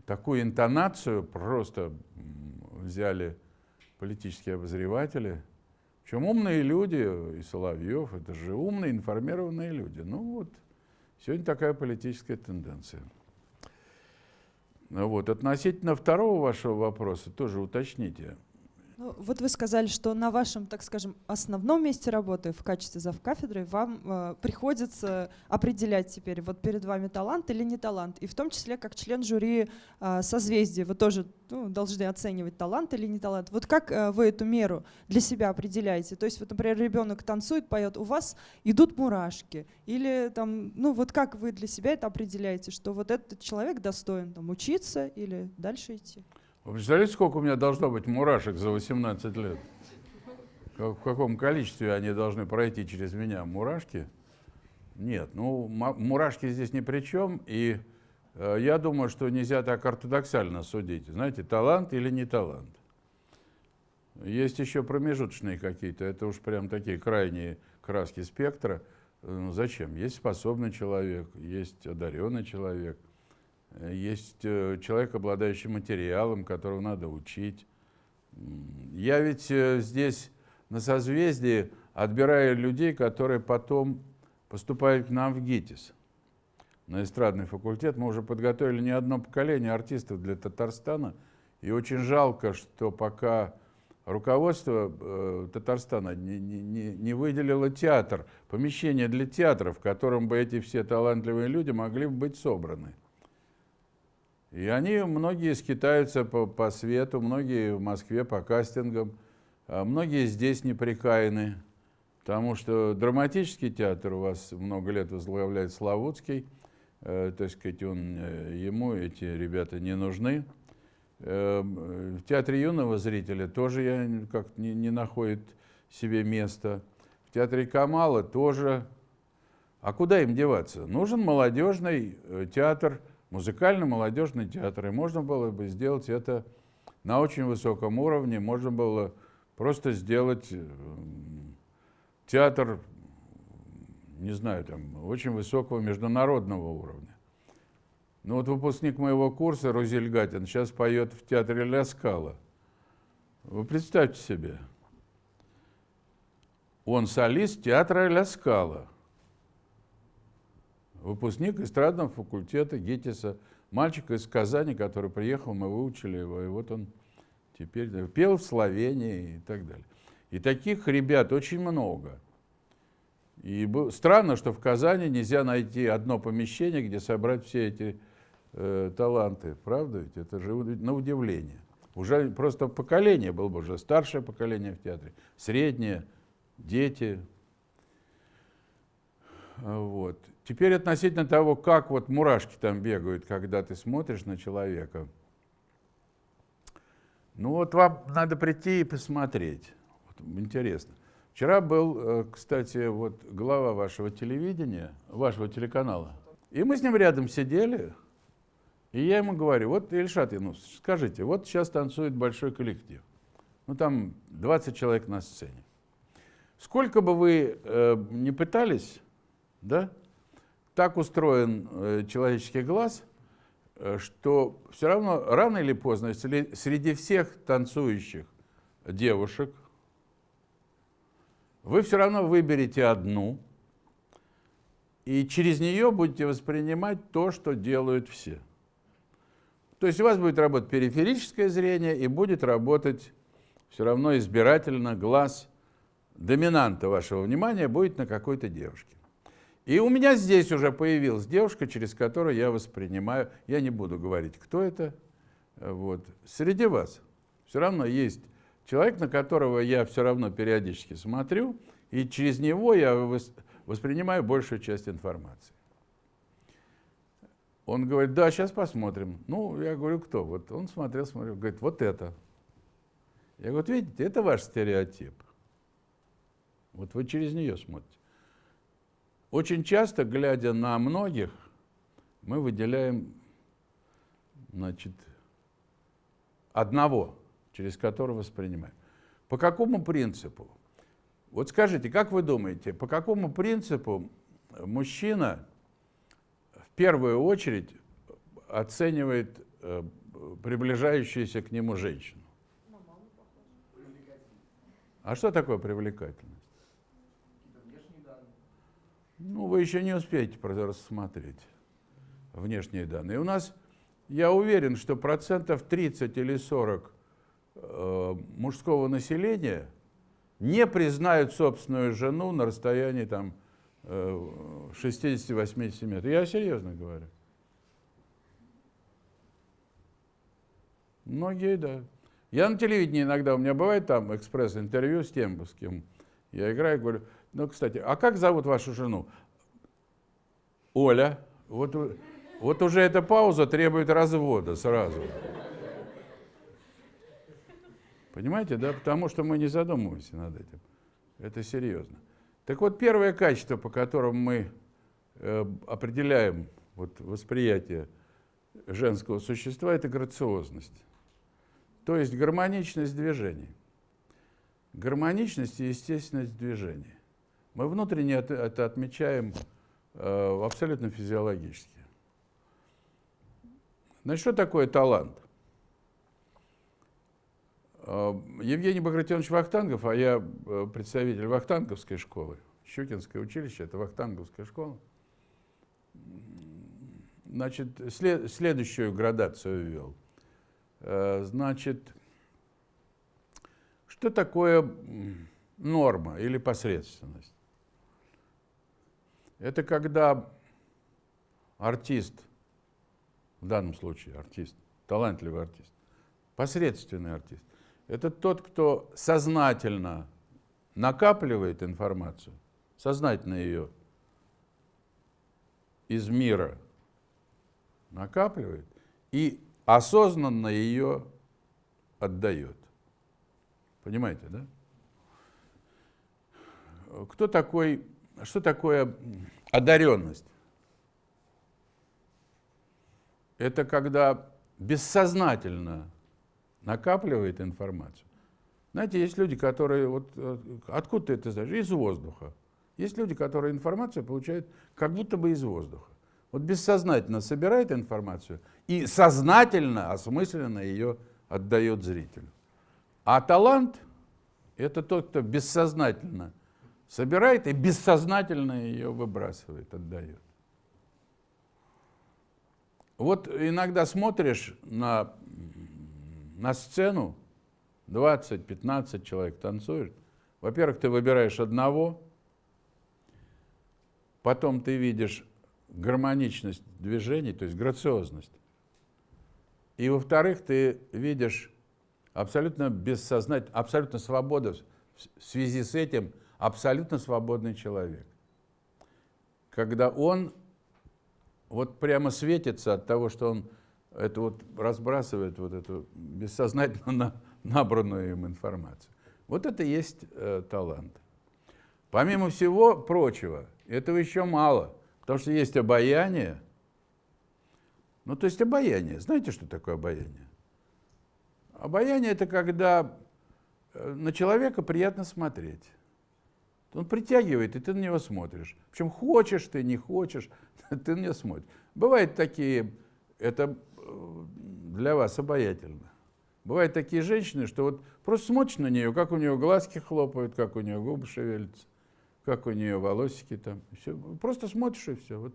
такую интонацию просто взяли политические обозреватели. Причем умные люди, и Соловьев, это же умные, информированные люди. Ну вот, сегодня такая политическая тенденция. Вот. Относительно второго вашего вопроса тоже уточните. Ну, вот вы сказали, что на вашем, так скажем, основном месте работы в качестве завкафедры вам э, приходится определять теперь, вот перед вами талант или не талант. И в том числе, как член жюри э, созвездия, вы тоже ну, должны оценивать талант или не талант. Вот как э, вы эту меру для себя определяете? То есть, вот, например, ребенок танцует, поет, у вас идут мурашки. Или там, ну вот как вы для себя это определяете, что вот этот человек достоин там, учиться или дальше идти? Вы представляете, сколько у меня должно быть мурашек за 18 лет? В каком количестве они должны пройти через меня? Мурашки? Нет, ну мурашки здесь ни при чем. И э, я думаю, что нельзя так ортодоксально судить. Знаете, талант или не талант. Есть еще промежуточные какие-то, это уж прям такие крайние краски спектра. Ну, зачем? Есть способный человек, есть одаренный человек, есть э, человек, обладающий материалом, которого надо учить. Я ведь э, здесь на созвездии отбираю людей, которые потом поступают к нам в ГИТИС, на эстрадный факультет. Мы уже подготовили не одно поколение артистов для Татарстана. И очень жалко, что пока руководство э, Татарстана не, не, не выделило театр, помещение для театра, в котором бы эти все талантливые люди могли быть собраны. И они, многие скитаются по, по свету, многие в Москве по кастингам, а многие здесь неприкаяны, потому что драматический театр у вас много лет возглавляет Славутский, э, есть сказать, он, э, ему эти ребята не нужны. Э, в театре юного зрителя тоже я как не, не находит себе места. В театре Камала тоже. А куда им деваться? Нужен молодежный э, театр, музыкально-молодежный театр. И можно было бы сделать это на очень высоком уровне. Можно было просто сделать э, театр, не знаю, там, очень высокого международного уровня. Ну вот выпускник моего курса, Розель Гатин, сейчас поет в театре Ля Скала. Вы представьте себе. Он солист театра Ля Скала выпускник эстрадного факультета ГИТИСа, мальчик из Казани, который приехал, мы выучили его, и вот он теперь пел в Словении и так далее. И таких ребят очень много. И странно, что в Казани нельзя найти одно помещение, где собрать все эти э, таланты. Правда ведь? Это же на удивление. Уже просто поколение было бы, уже старшее поколение в театре, среднее, дети. Вот. Теперь относительно того, как вот мурашки там бегают, когда ты смотришь на человека. Ну вот вам надо прийти и посмотреть. Вот, интересно. Вчера был, э, кстати, вот глава вашего телевидения, вашего телеканала. И мы с ним рядом сидели, и я ему говорю, вот, Ильшат ну скажите, вот сейчас танцует большой коллектив. Ну там 20 человек на сцене. Сколько бы вы э, не пытались, да, так устроен э, человеческий глаз, э, что все равно рано или поздно среди всех танцующих девушек вы все равно выберете одну, и через нее будете воспринимать то, что делают все. То есть у вас будет работать периферическое зрение и будет работать все равно избирательно глаз доминанта вашего внимания будет на какой-то девушке. И у меня здесь уже появилась девушка, через которую я воспринимаю, я не буду говорить, кто это, вот, среди вас все равно есть человек, на которого я все равно периодически смотрю, и через него я вос- воспринимаю большую часть информации. Он говорит, да, сейчас посмотрим. Ну, я говорю, кто? Вот он смотрел, смотрел, говорит, вот это. Я говорю, видите, это ваш стереотип. Вот вы через нее смотрите. Очень часто, глядя на многих, мы выделяем, значит, одного, через которого воспринимаем. По какому принципу? Вот скажите, как вы думаете, по какому принципу мужчина в первую очередь оценивает э, приближающуюся к нему женщину? А что такое привлекательность? Ну, вы еще не успеете рассмотреть внешние данные. У нас, я уверен, что процентов 30 или 40 э, мужского населения не признают собственную жену на расстоянии там, э, 60-80 метров. Я серьезно говорю. Многие, да. Я на телевидении иногда, у меня бывает там экспресс-интервью с тем, с кем я играю, говорю, ну, кстати, а как зовут вашу жену? Оля. Вот, вот уже эта пауза требует развода сразу. Понимаете, да? Потому что мы не задумываемся над этим. Это серьезно. Так вот, первое качество, по которому мы э, определяем вот, восприятие женского существа, это грациозность. То есть гармоничность движений. Гармоничность и естественность движения. Мы внутренне это, это отмечаем э, абсолютно физиологически. Значит, что такое талант? Э, Евгений Багратионович Вахтангов, а я э, представитель Вахтанговской школы, Щукинское училище, это Вахтанговская школа, значит, след- следующую градацию ввел. Э, Значит, что такое норма или посредственность? Это когда артист, в данном случае артист, талантливый артист, посредственный артист, это тот, кто сознательно накапливает информацию, сознательно ее из мира накапливает и осознанно ее отдает. Понимаете, да? Кто такой, что такое одаренность? Это когда бессознательно накапливает информацию. Знаете, есть люди, которые, вот э, откуда ты это знаешь? Из воздуха. Есть люди, которые информацию получают как будто бы из воздуха. Вот бессознательно собирает информацию и сознательно, осмысленно ее отдает зрителю. А талант – это тот, кто бессознательно собирает и бессознательно ее выбрасывает, отдает. Вот иногда смотришь на, на сцену, 20-15 человек танцуют. Во-первых, ты выбираешь одного, потом ты видишь гармоничность движений, то есть грациозность. И во-вторых, ты видишь абсолютно бессознательно, абсолютно свобода в связи с этим абсолютно свободный человек. Когда он вот прямо светится от того, что он это вот разбрасывает вот эту бессознательно на- набранную им информацию. Вот это и есть э, талант. Помимо всего прочего, этого еще мало, потому что есть обаяние. Ну, то есть обаяние. Знаете, что такое обаяние? Обаяние – это когда э, на человека приятно смотреть. Он притягивает, и ты на него смотришь. Причем хочешь ты, не хочешь, ты на него смотришь. Бывают такие, это э, для вас обаятельна. Бывают такие женщины, что вот просто смотришь на нее, как у нее глазки хлопают, как у нее губы шевелятся, как у нее волосики там. Все. Просто смотришь и все. Вот.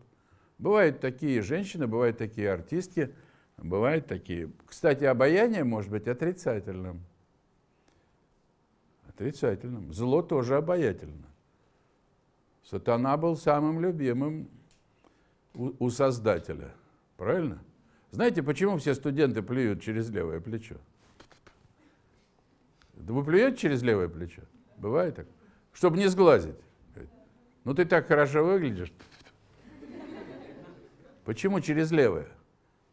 Бывают такие женщины, бывают такие артистки, бывают такие. Кстати, обаяние может быть отрицательным. Отрицательным. Зло тоже обаятельно. Сатана был самым любимым у, у Создателя. Правильно? Знаете, почему все студенты плюют через левое плечо? Да вы плюете через левое плечо? Бывает так? Чтобы не сглазить. Ну ты так хорошо выглядишь. Почему через левое?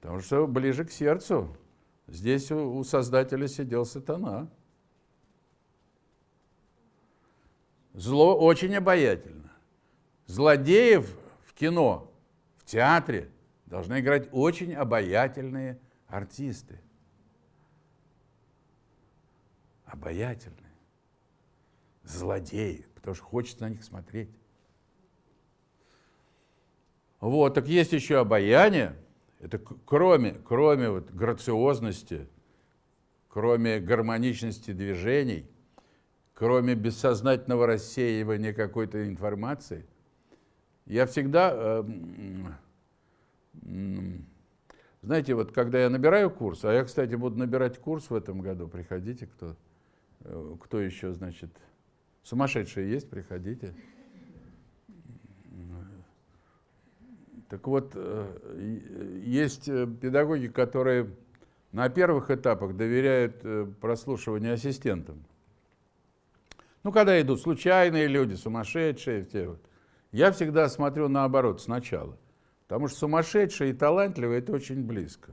Потому что ближе к сердцу. Здесь у, Создателя сидел сатана. Зло очень обаятельно. Злодеев в кино, в театре должны играть очень обаятельные артисты. Обаятельные. Злодеи, потому что хочется на них смотреть. Вот, так есть еще обаяние. Это кроме, кроме вот грациозности, кроме гармоничности движений, кроме бессознательного рассеивания какой-то информации, я всегда, э, знаете, вот когда я набираю курс, а я, кстати, буду набирать курс в этом году, приходите, кто, э, кто еще, значит, сумасшедшие есть, приходите. Так вот, э, есть педагоги, которые на первых этапах доверяют прослушиванию ассистентам. Ну, когда идут случайные люди, сумасшедшие, те вот. Я всегда смотрю наоборот, сначала. Потому что сумасшедшие и талантливые – это очень близко.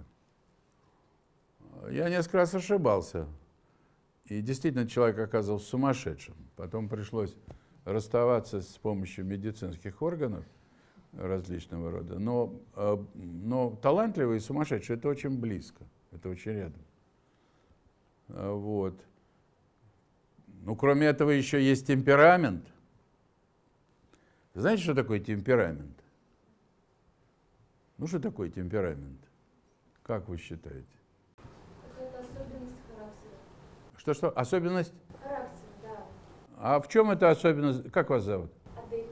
Я несколько раз ошибался. И действительно человек оказался сумасшедшим. Потом пришлось расставаться с помощью медицинских органов различного рода. Но, э, но талантливый и сумасшедший – это очень близко, это очень рядом. А, вот. Ну, кроме этого, еще есть темперамент. Знаете, что такое темперамент? Ну, что такое темперамент? Как вы считаете? Это особенность характера. Что-что? Особенность? Характер, да. А в чем эта особенность? Как вас зовут? Адель.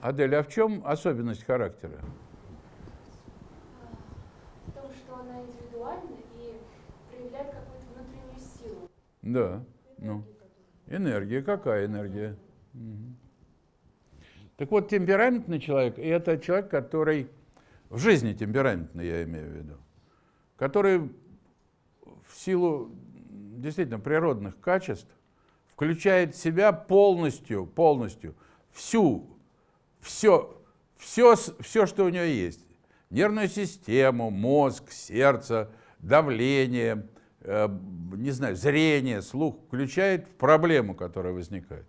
Адель, а в чем особенность характера? В том, что она индивидуальна и проявляет какую-то внутреннюю силу. Да. Ну. Энергия. Какая энергия? Мгм. Так вот, темпераментный человек – это человек, который в жизни темпераментный, я имею в виду, который в силу действительно природных качеств включает в себя полностью, полностью всю, все, все, все, что у него есть. Нервную систему, мозг, сердце, давление, э, не знаю, зрение, слух, включает в проблему, которая возникает.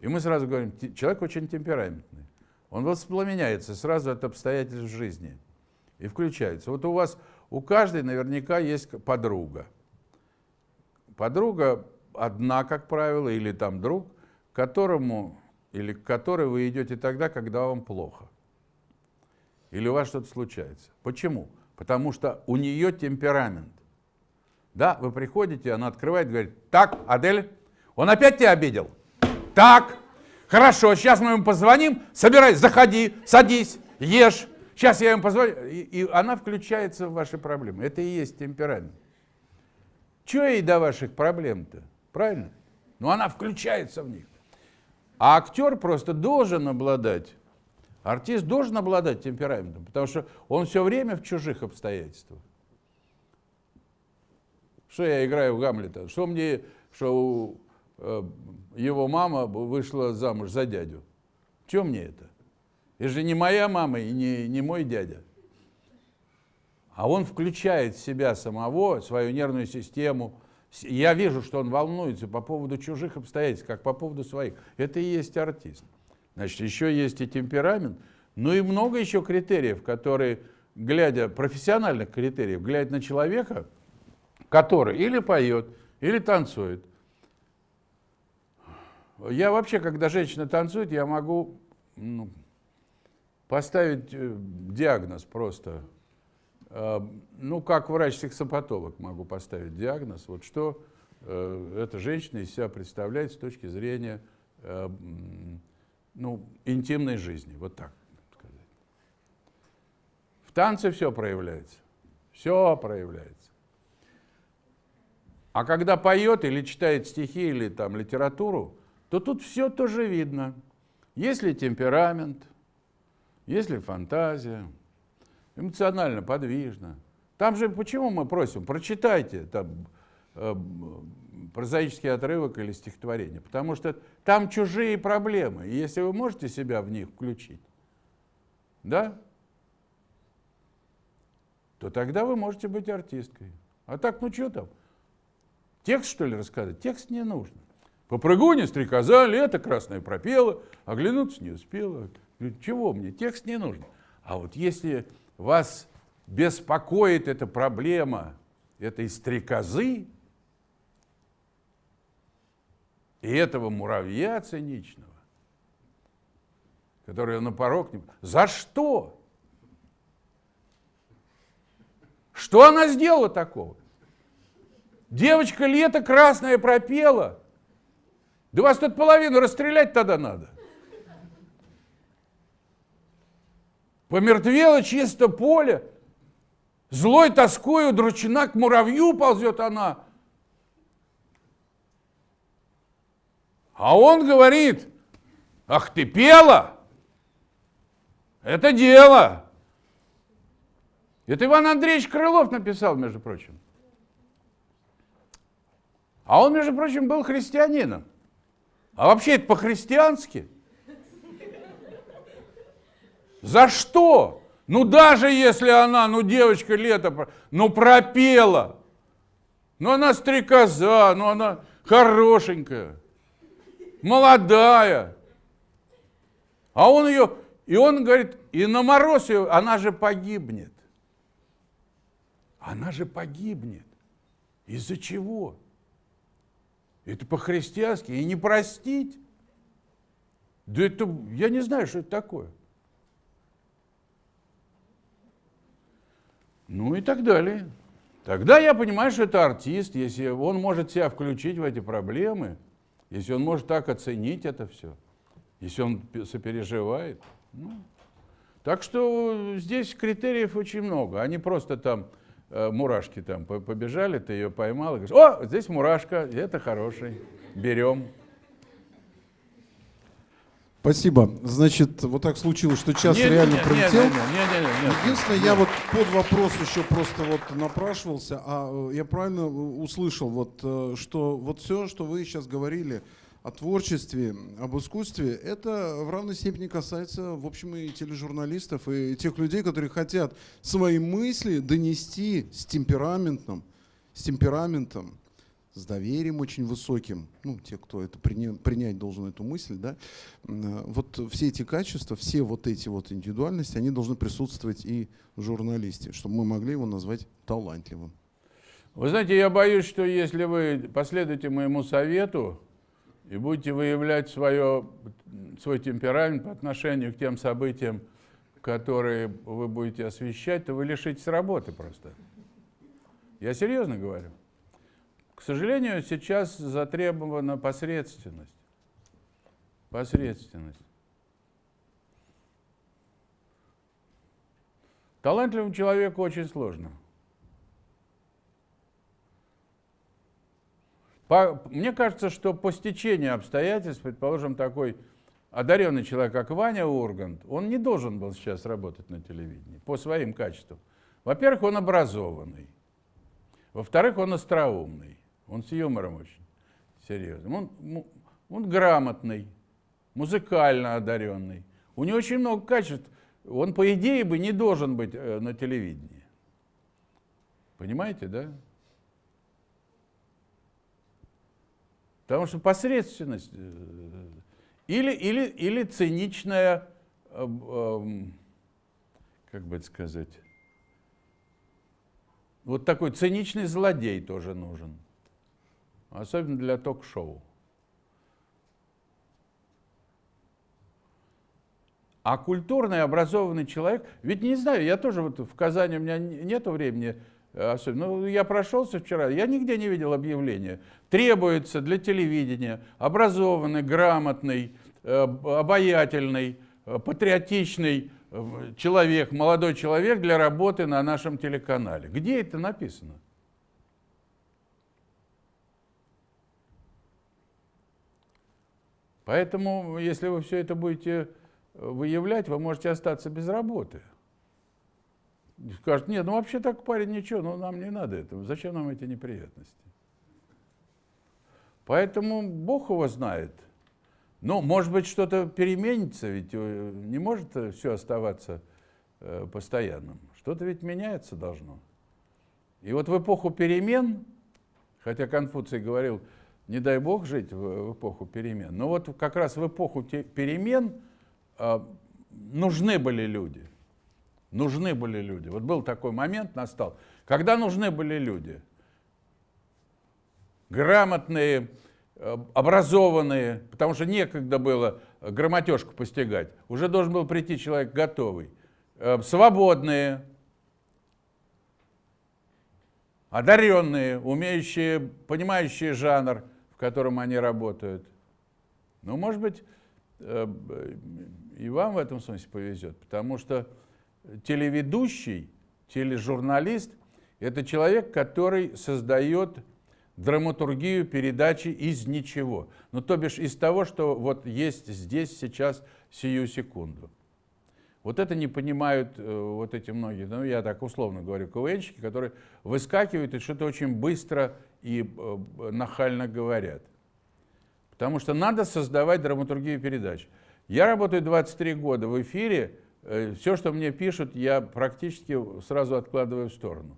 И мы сразу говорим, «Те- человек очень темпераментный. Он воспламеняется сразу от обстоятельств жизни и включается. Вот у вас, у каждой наверняка есть подруга. Подруга одна, как правило, или там друг, к которому или к которой вы идете тогда, когда вам плохо. Или у вас что-то случается. Почему? Потому что у нее темперамент. Да, вы приходите, она открывает, говорит, так, Адель, он опять тебя обидел? Так, хорошо, сейчас мы ему позвоним, собирай, заходи, садись, ешь. Сейчас я ему позвоню. И, и она включается в ваши проблемы. Это и есть темперамент. Чего ей до ваших проблем-то? Правильно? Но она включается в них. А актер просто должен обладать, артист должен обладать темпераментом, потому что он все время в чужих обстоятельствах. Что я играю в Гамлета? Что мне, что э, его мама вышла замуж за дядю? Что мне это? Это же не моя мама и не, не мой дядя. А он включает в себя самого, свою нервную систему. Я вижу, что он волнуется по поводу чужих обстоятельств, как по поводу своих. Это и есть артист. Значит, еще есть и темперамент, ну и много еще критериев, которые, глядя, профессиональных критериев, глядя на человека, который или поет, или танцует. Я вообще, когда женщина танцует, я могу ну, поставить э, диагноз просто. э, ну, как врач-сексопатолог могу поставить диагноз, вот что э, эта женщина из себя представляет с точки зрения ну, интимной жизни, вот так сказать. В танце все проявляется, все проявляется. А когда поет или читает стихи или там литературу, то тут все тоже видно. Есть ли темперамент, есть ли фантазия, эмоционально подвижно. Там же почему мы просим, прочитайте там, э, прозаический отрывок или стихотворение, потому что там чужие проблемы, и если вы можете себя в них включить, да, то тогда вы можете быть артисткой. А так, ну что там, Текст, что ли, рассказать? Текст не нужно. Попрыгуня, стрекоза, лето красное пропела, оглянуться не успела. Чего мне? Текст не нужен. А вот если вас беспокоит эта проблема этой стрекозы и этого муравья циничного, который на порог не... За что? Что она сделала такого? Девочка лето красное пропела. Да вас тут половину расстрелять тогда надо. Помертвело чисто поле. Злой тоскою дручина к муравью ползет она. А он говорит, ах ты пела, это дело. Это Иван Андреевич Крылов написал, между прочим. А он, между прочим, был христианином. А вообще это по-христиански. За что? Ну даже если она, ну девочка лето, ну пропела. Ну она стрекоза, ну она хорошенькая, молодая. А он ее, и он говорит, и на мороз ее, она же погибнет. Она же погибнет. Из-за чего? Это по-христиански. И не простить. Да это, я не знаю, что это такое. Ну и так далее. Тогда я понимаю, что это артист, если он может себя включить в эти проблемы, если он может так оценить это все, если он сопереживает. Ну. Так что здесь критериев очень много. Они просто там мурашки там побежали, ты ее поймал и говоришь, о, здесь мурашка, это хороший, берем. Спасибо. Значит, вот так случилось, что час нет, реально нет, пролетел. Нет, нет, нет, нет, нет, Единственное, нет. я вот под вопрос еще просто вот напрашивался, а э, я правильно услышал, вот, э, что вот все, что вы сейчас говорили, о творчестве, об искусстве, это в равной степени касается, в общем, и тележурналистов, и тех людей, которые хотят свои мысли донести с темпераментом, с темпераментом, с доверием очень высоким, ну, те, кто это принять, принять должен эту мысль, да, вот все эти качества, все вот эти вот индивидуальности, они должны присутствовать и в журналисте, чтобы мы могли его назвать талантливым. Вы знаете, я боюсь, что если вы последуете моему совету, и будете выявлять свое, свой темперамент по отношению к тем событиям, которые вы будете освещать, то вы лишитесь работы просто. Я серьезно говорю. К сожалению, сейчас затребована посредственность. Посредственность. Талантливому человеку очень сложно. По, мне кажется, что по стечению обстоятельств, предположим, такой одаренный человек, как Ваня Ургант, он не должен был сейчас работать на телевидении по своим качествам. Во-первых, он образованный. Во-вторых, он остроумный. Он с юмором очень серьезным. Он, он грамотный, музыкально одаренный. У него очень много качеств. Он, по идее, бы не должен быть э, на телевидении. Понимаете, да? Потому что посредственность э, или, или, или циничная, э, эм, как бы это сказать, вот такой циничный злодей тоже нужен. Особенно для ток-шоу. А культурный, образованный человек, ведь не знаю, я тоже вот в Казани, у меня нету времени особенно, ну, я прошелся вчера, я нигде не видел объявления. Требуется для телевидения образованный, грамотный, э, обаятельный, э, патриотичный человек, молодой человек для работы на нашем телеканале. Где это написано? Поэтому, если вы все это будете выявлять, вы можете остаться без работы. Скажут, нет, ну вообще так парень ничего, но нам не надо этого, зачем нам эти неприятности? Поэтому Бог его знает. Ну, может быть, что-то переменится, ведь э, не может все оставаться э, постоянным. Что-то ведь меняется должно. И вот в эпоху перемен, хотя Конфуций говорил, не дай Бог жить в, в эпоху перемен, но вот как раз в эпоху перемен э, нужны были люди. Нужны были люди. Вот был такой момент, настал, когда нужны были люди. Грамотные, э, образованные, потому что некогда было грамотежку постигать. Уже должен был прийти человек готовый. Э, свободные, одаренные, умеющие, понимающие жанр, в котором они работают. Ну, может быть, э, и вам в этом смысле повезет, потому что телеведущий, тележурналист – это человек, который создает драматургию передачи из ничего. Ну, то бишь из того, что вот есть здесь, сейчас, сию секунду. Вот это не понимают э, вот эти многие, ну, я так условно говорю, КВНщики, которые выскакивают и что-то очень быстро и э, нахально говорят. Потому что надо создавать драматургию передач. Я работаю 23 года в эфире, все, что мне пишут, я практически сразу откладываю в сторону.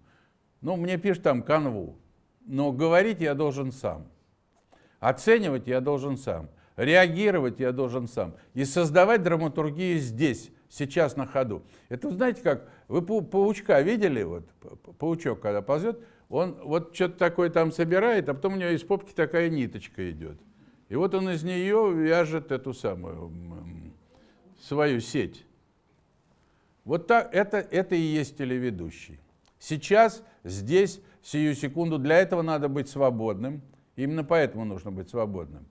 Ну, мне пишут там канву, но говорить я должен сам. Оценивать я должен сам. Реагировать я должен сам. И создавать драматургию здесь, сейчас на ходу. Это знаете как, вы паучка видели, вот паучок когда ползет, он вот что-то такое там собирает, а потом у него из попки такая ниточка идет. И вот он из нее вяжет эту самую свою сеть. Вот так, это, это и есть телеведущий. Сейчас, здесь, сию секунду, для этого надо быть свободным. Именно поэтому нужно быть свободным.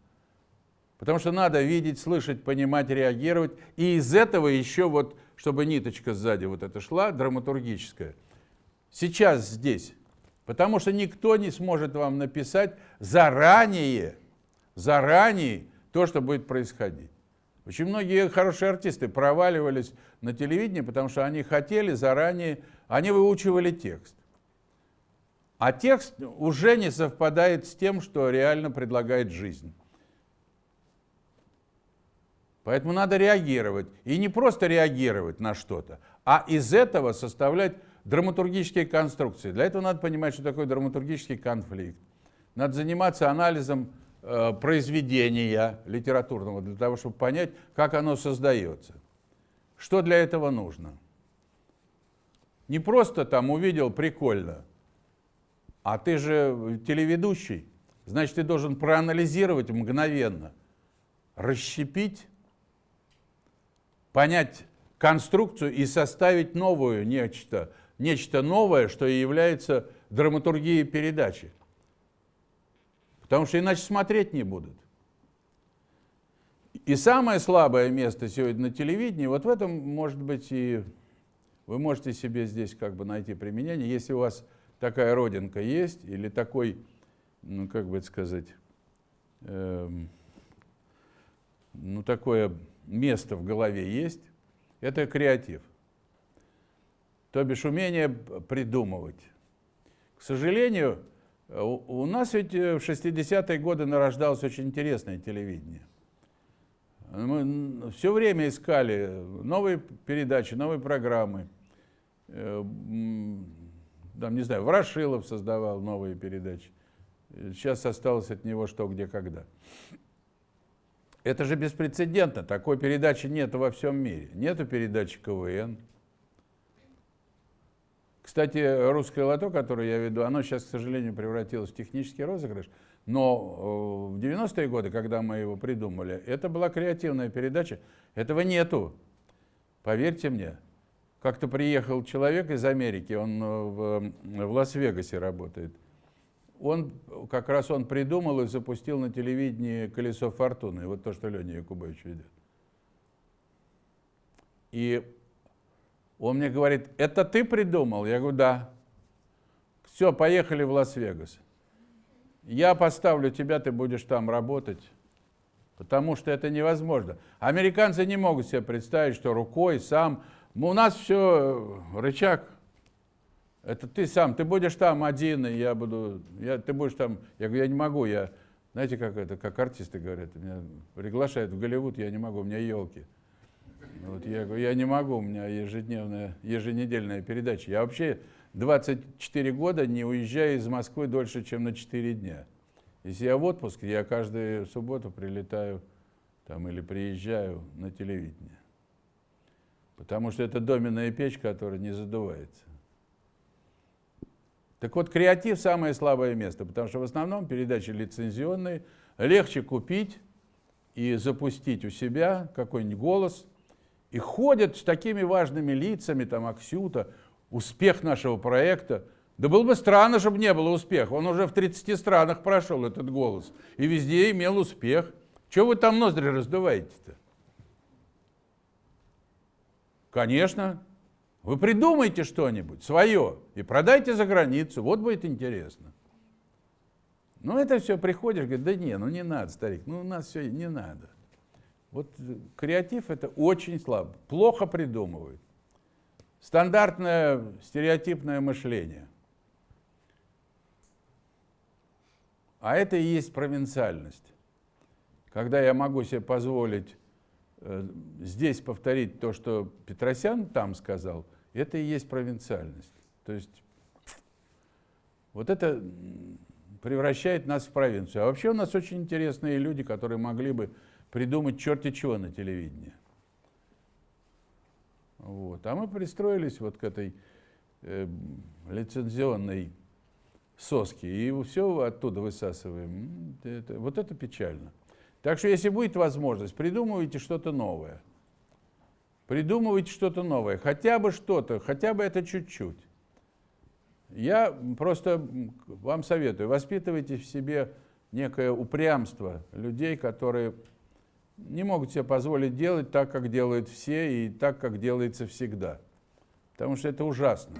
Потому что надо видеть, слышать, понимать, реагировать. И из этого еще вот, чтобы ниточка сзади вот эта шла, драматургическая. Сейчас здесь. Потому что никто не сможет вам написать заранее, заранее то, что будет происходить. Очень многие хорошие артисты проваливались на телевидении, потому что они хотели заранее, они выучивали текст. А текст уже не совпадает с тем, что реально предлагает жизнь. Поэтому надо реагировать. И не просто реагировать на что-то, а из этого составлять драматургические конструкции. Для этого надо понимать, что такое драматургический конфликт. Надо заниматься анализом произведения литературного, для того, чтобы понять, как оно создается. Что для этого нужно? Не просто там увидел, прикольно, а ты же телеведущий, значит, ты должен проанализировать мгновенно, расщепить, понять конструкцию и составить новую нечто, нечто новое, что и является драматургией передачи. Потому что иначе смотреть не будут. И самое слабое место сегодня на телевидении, вот в этом, может быть, и вы можете себе здесь как бы найти применение, если у вас такая родинка есть, или такой, ну, как бы сказать, эм, ну, такое место в голове есть, это креатив. То бишь умение придумывать. К сожалению, у нас ведь в 60-е годы нарождалось очень интересное телевидение. Мы все время искали новые передачи, новые программы. Э, там, не знаю, Ворошилов создавал новые передачи. Сейчас осталось от него что, где, когда. Это же беспрецедентно. Такой передачи нет во всем мире. Нету передачи КВН. Кстати, русское лото, которое я веду, оно сейчас, к сожалению, превратилось в технический розыгрыш. Но э, в 90-е годы, когда мы его придумали, это была креативная передача. Этого нету. Поверьте мне. Как-то приехал человек из Америки, он э, в, в Лас-Вегасе работает. Он, как раз он придумал и запустил на телевидении «Колесо фортуны», вот то, что Леня Якубович ведет. И он мне говорит, это ты придумал? Я говорю, да. Все, поехали в Лас-Вегас. Я поставлю тебя, ты будешь там работать. Потому что это невозможно. Американцы не могут себе представить, что рукой сам... У нас все рычаг. Это ты сам, ты будешь там один, и я буду... Я, ты будешь там... Я говорю, я не могу, я... Знаете, как это, как артисты говорят, меня приглашают в Голливуд, я не могу, у меня елки. Вот я говорю, я не могу, у меня ежедневная, еженедельная передача. Я вообще 24 года не уезжаю из Москвы дольше, чем на 4 дня. Если я в отпуске, я каждую субботу прилетаю там, или приезжаю на телевидение. Потому что это доменная печь, которая не задувается. Так вот, креатив – самое слабое место, потому что в основном передачи лицензионные, легче купить и запустить у себя какой-нибудь голос – и ходят с такими важными лицами, там, Аксюта, успех нашего проекта. Да было бы странно, чтобы не было успеха. Он уже в 30 странах прошел, этот голос. И везде имел успех. Чего вы там ноздри раздуваете-то? Конечно. Вы придумайте что-нибудь свое и продайте за границу. Вот будет интересно. Но это все приходишь, говорит, да не, ну не надо, старик, ну у нас все не надо. Вот креатив это очень слабо, плохо придумывают. Стандартное стереотипное мышление. А это и есть провинциальность. Когда я могу себе позволить э, здесь повторить то, что Петросян там сказал, это и есть провинциальность. То есть вот это превращает нас в провинцию. А вообще у нас очень интересные люди, которые могли бы придумать черти чего на телевидении. Вот. А мы пристроились вот к этой э, лицензионной соске и все оттуда высасываем. Это, вот это печально. Так что, если будет возможность, придумывайте что-то новое. Придумывайте что-то новое, хотя бы что-то, хотя бы это чуть-чуть. Я просто вам советую, воспитывайте в себе некое упрямство людей, которые не могут себе позволить делать так, как делают все, и так, как делается всегда. Потому что это ужасно.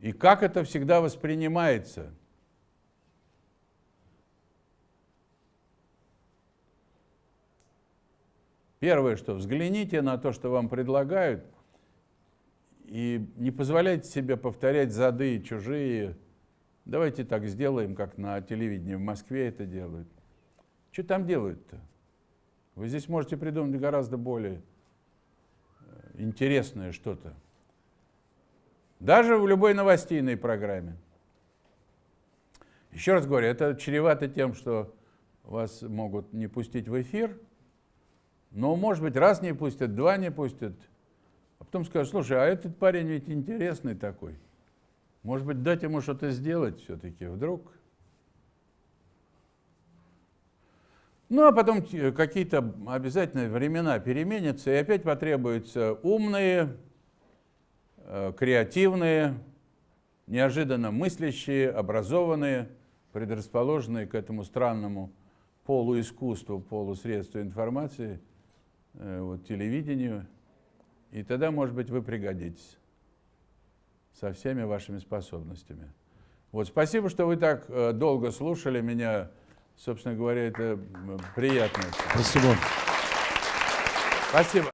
И как это всегда воспринимается? Первое, что взгляните на то, что вам предлагают, и не позволяйте себе повторять зады чужие. Давайте так сделаем, как на телевидении в Москве это делают. Что там делают-то? Вы здесь можете придумать гораздо более э, интересное что-то. Даже в любой новостейной программе. Еще раз говорю, это чревато тем, что вас могут не пустить в эфир, но, может быть, раз не пустят, два не пустят, а потом скажут, слушай, а этот парень ведь интересный такой. Может быть, дать ему что-то сделать все-таки вдруг – Ну, а потом какие-то обязательно времена переменятся, и опять потребуются умные, э, креативные, неожиданно мыслящие, образованные, предрасположенные к этому странному полуискусству, полусредству информации, э, вот, телевидению. И тогда, может быть, вы пригодитесь со всеми вашими способностями. Вот, спасибо, что вы так э, долго слушали меня. Собственно говоря, это приятно. Спасибо. Спасибо.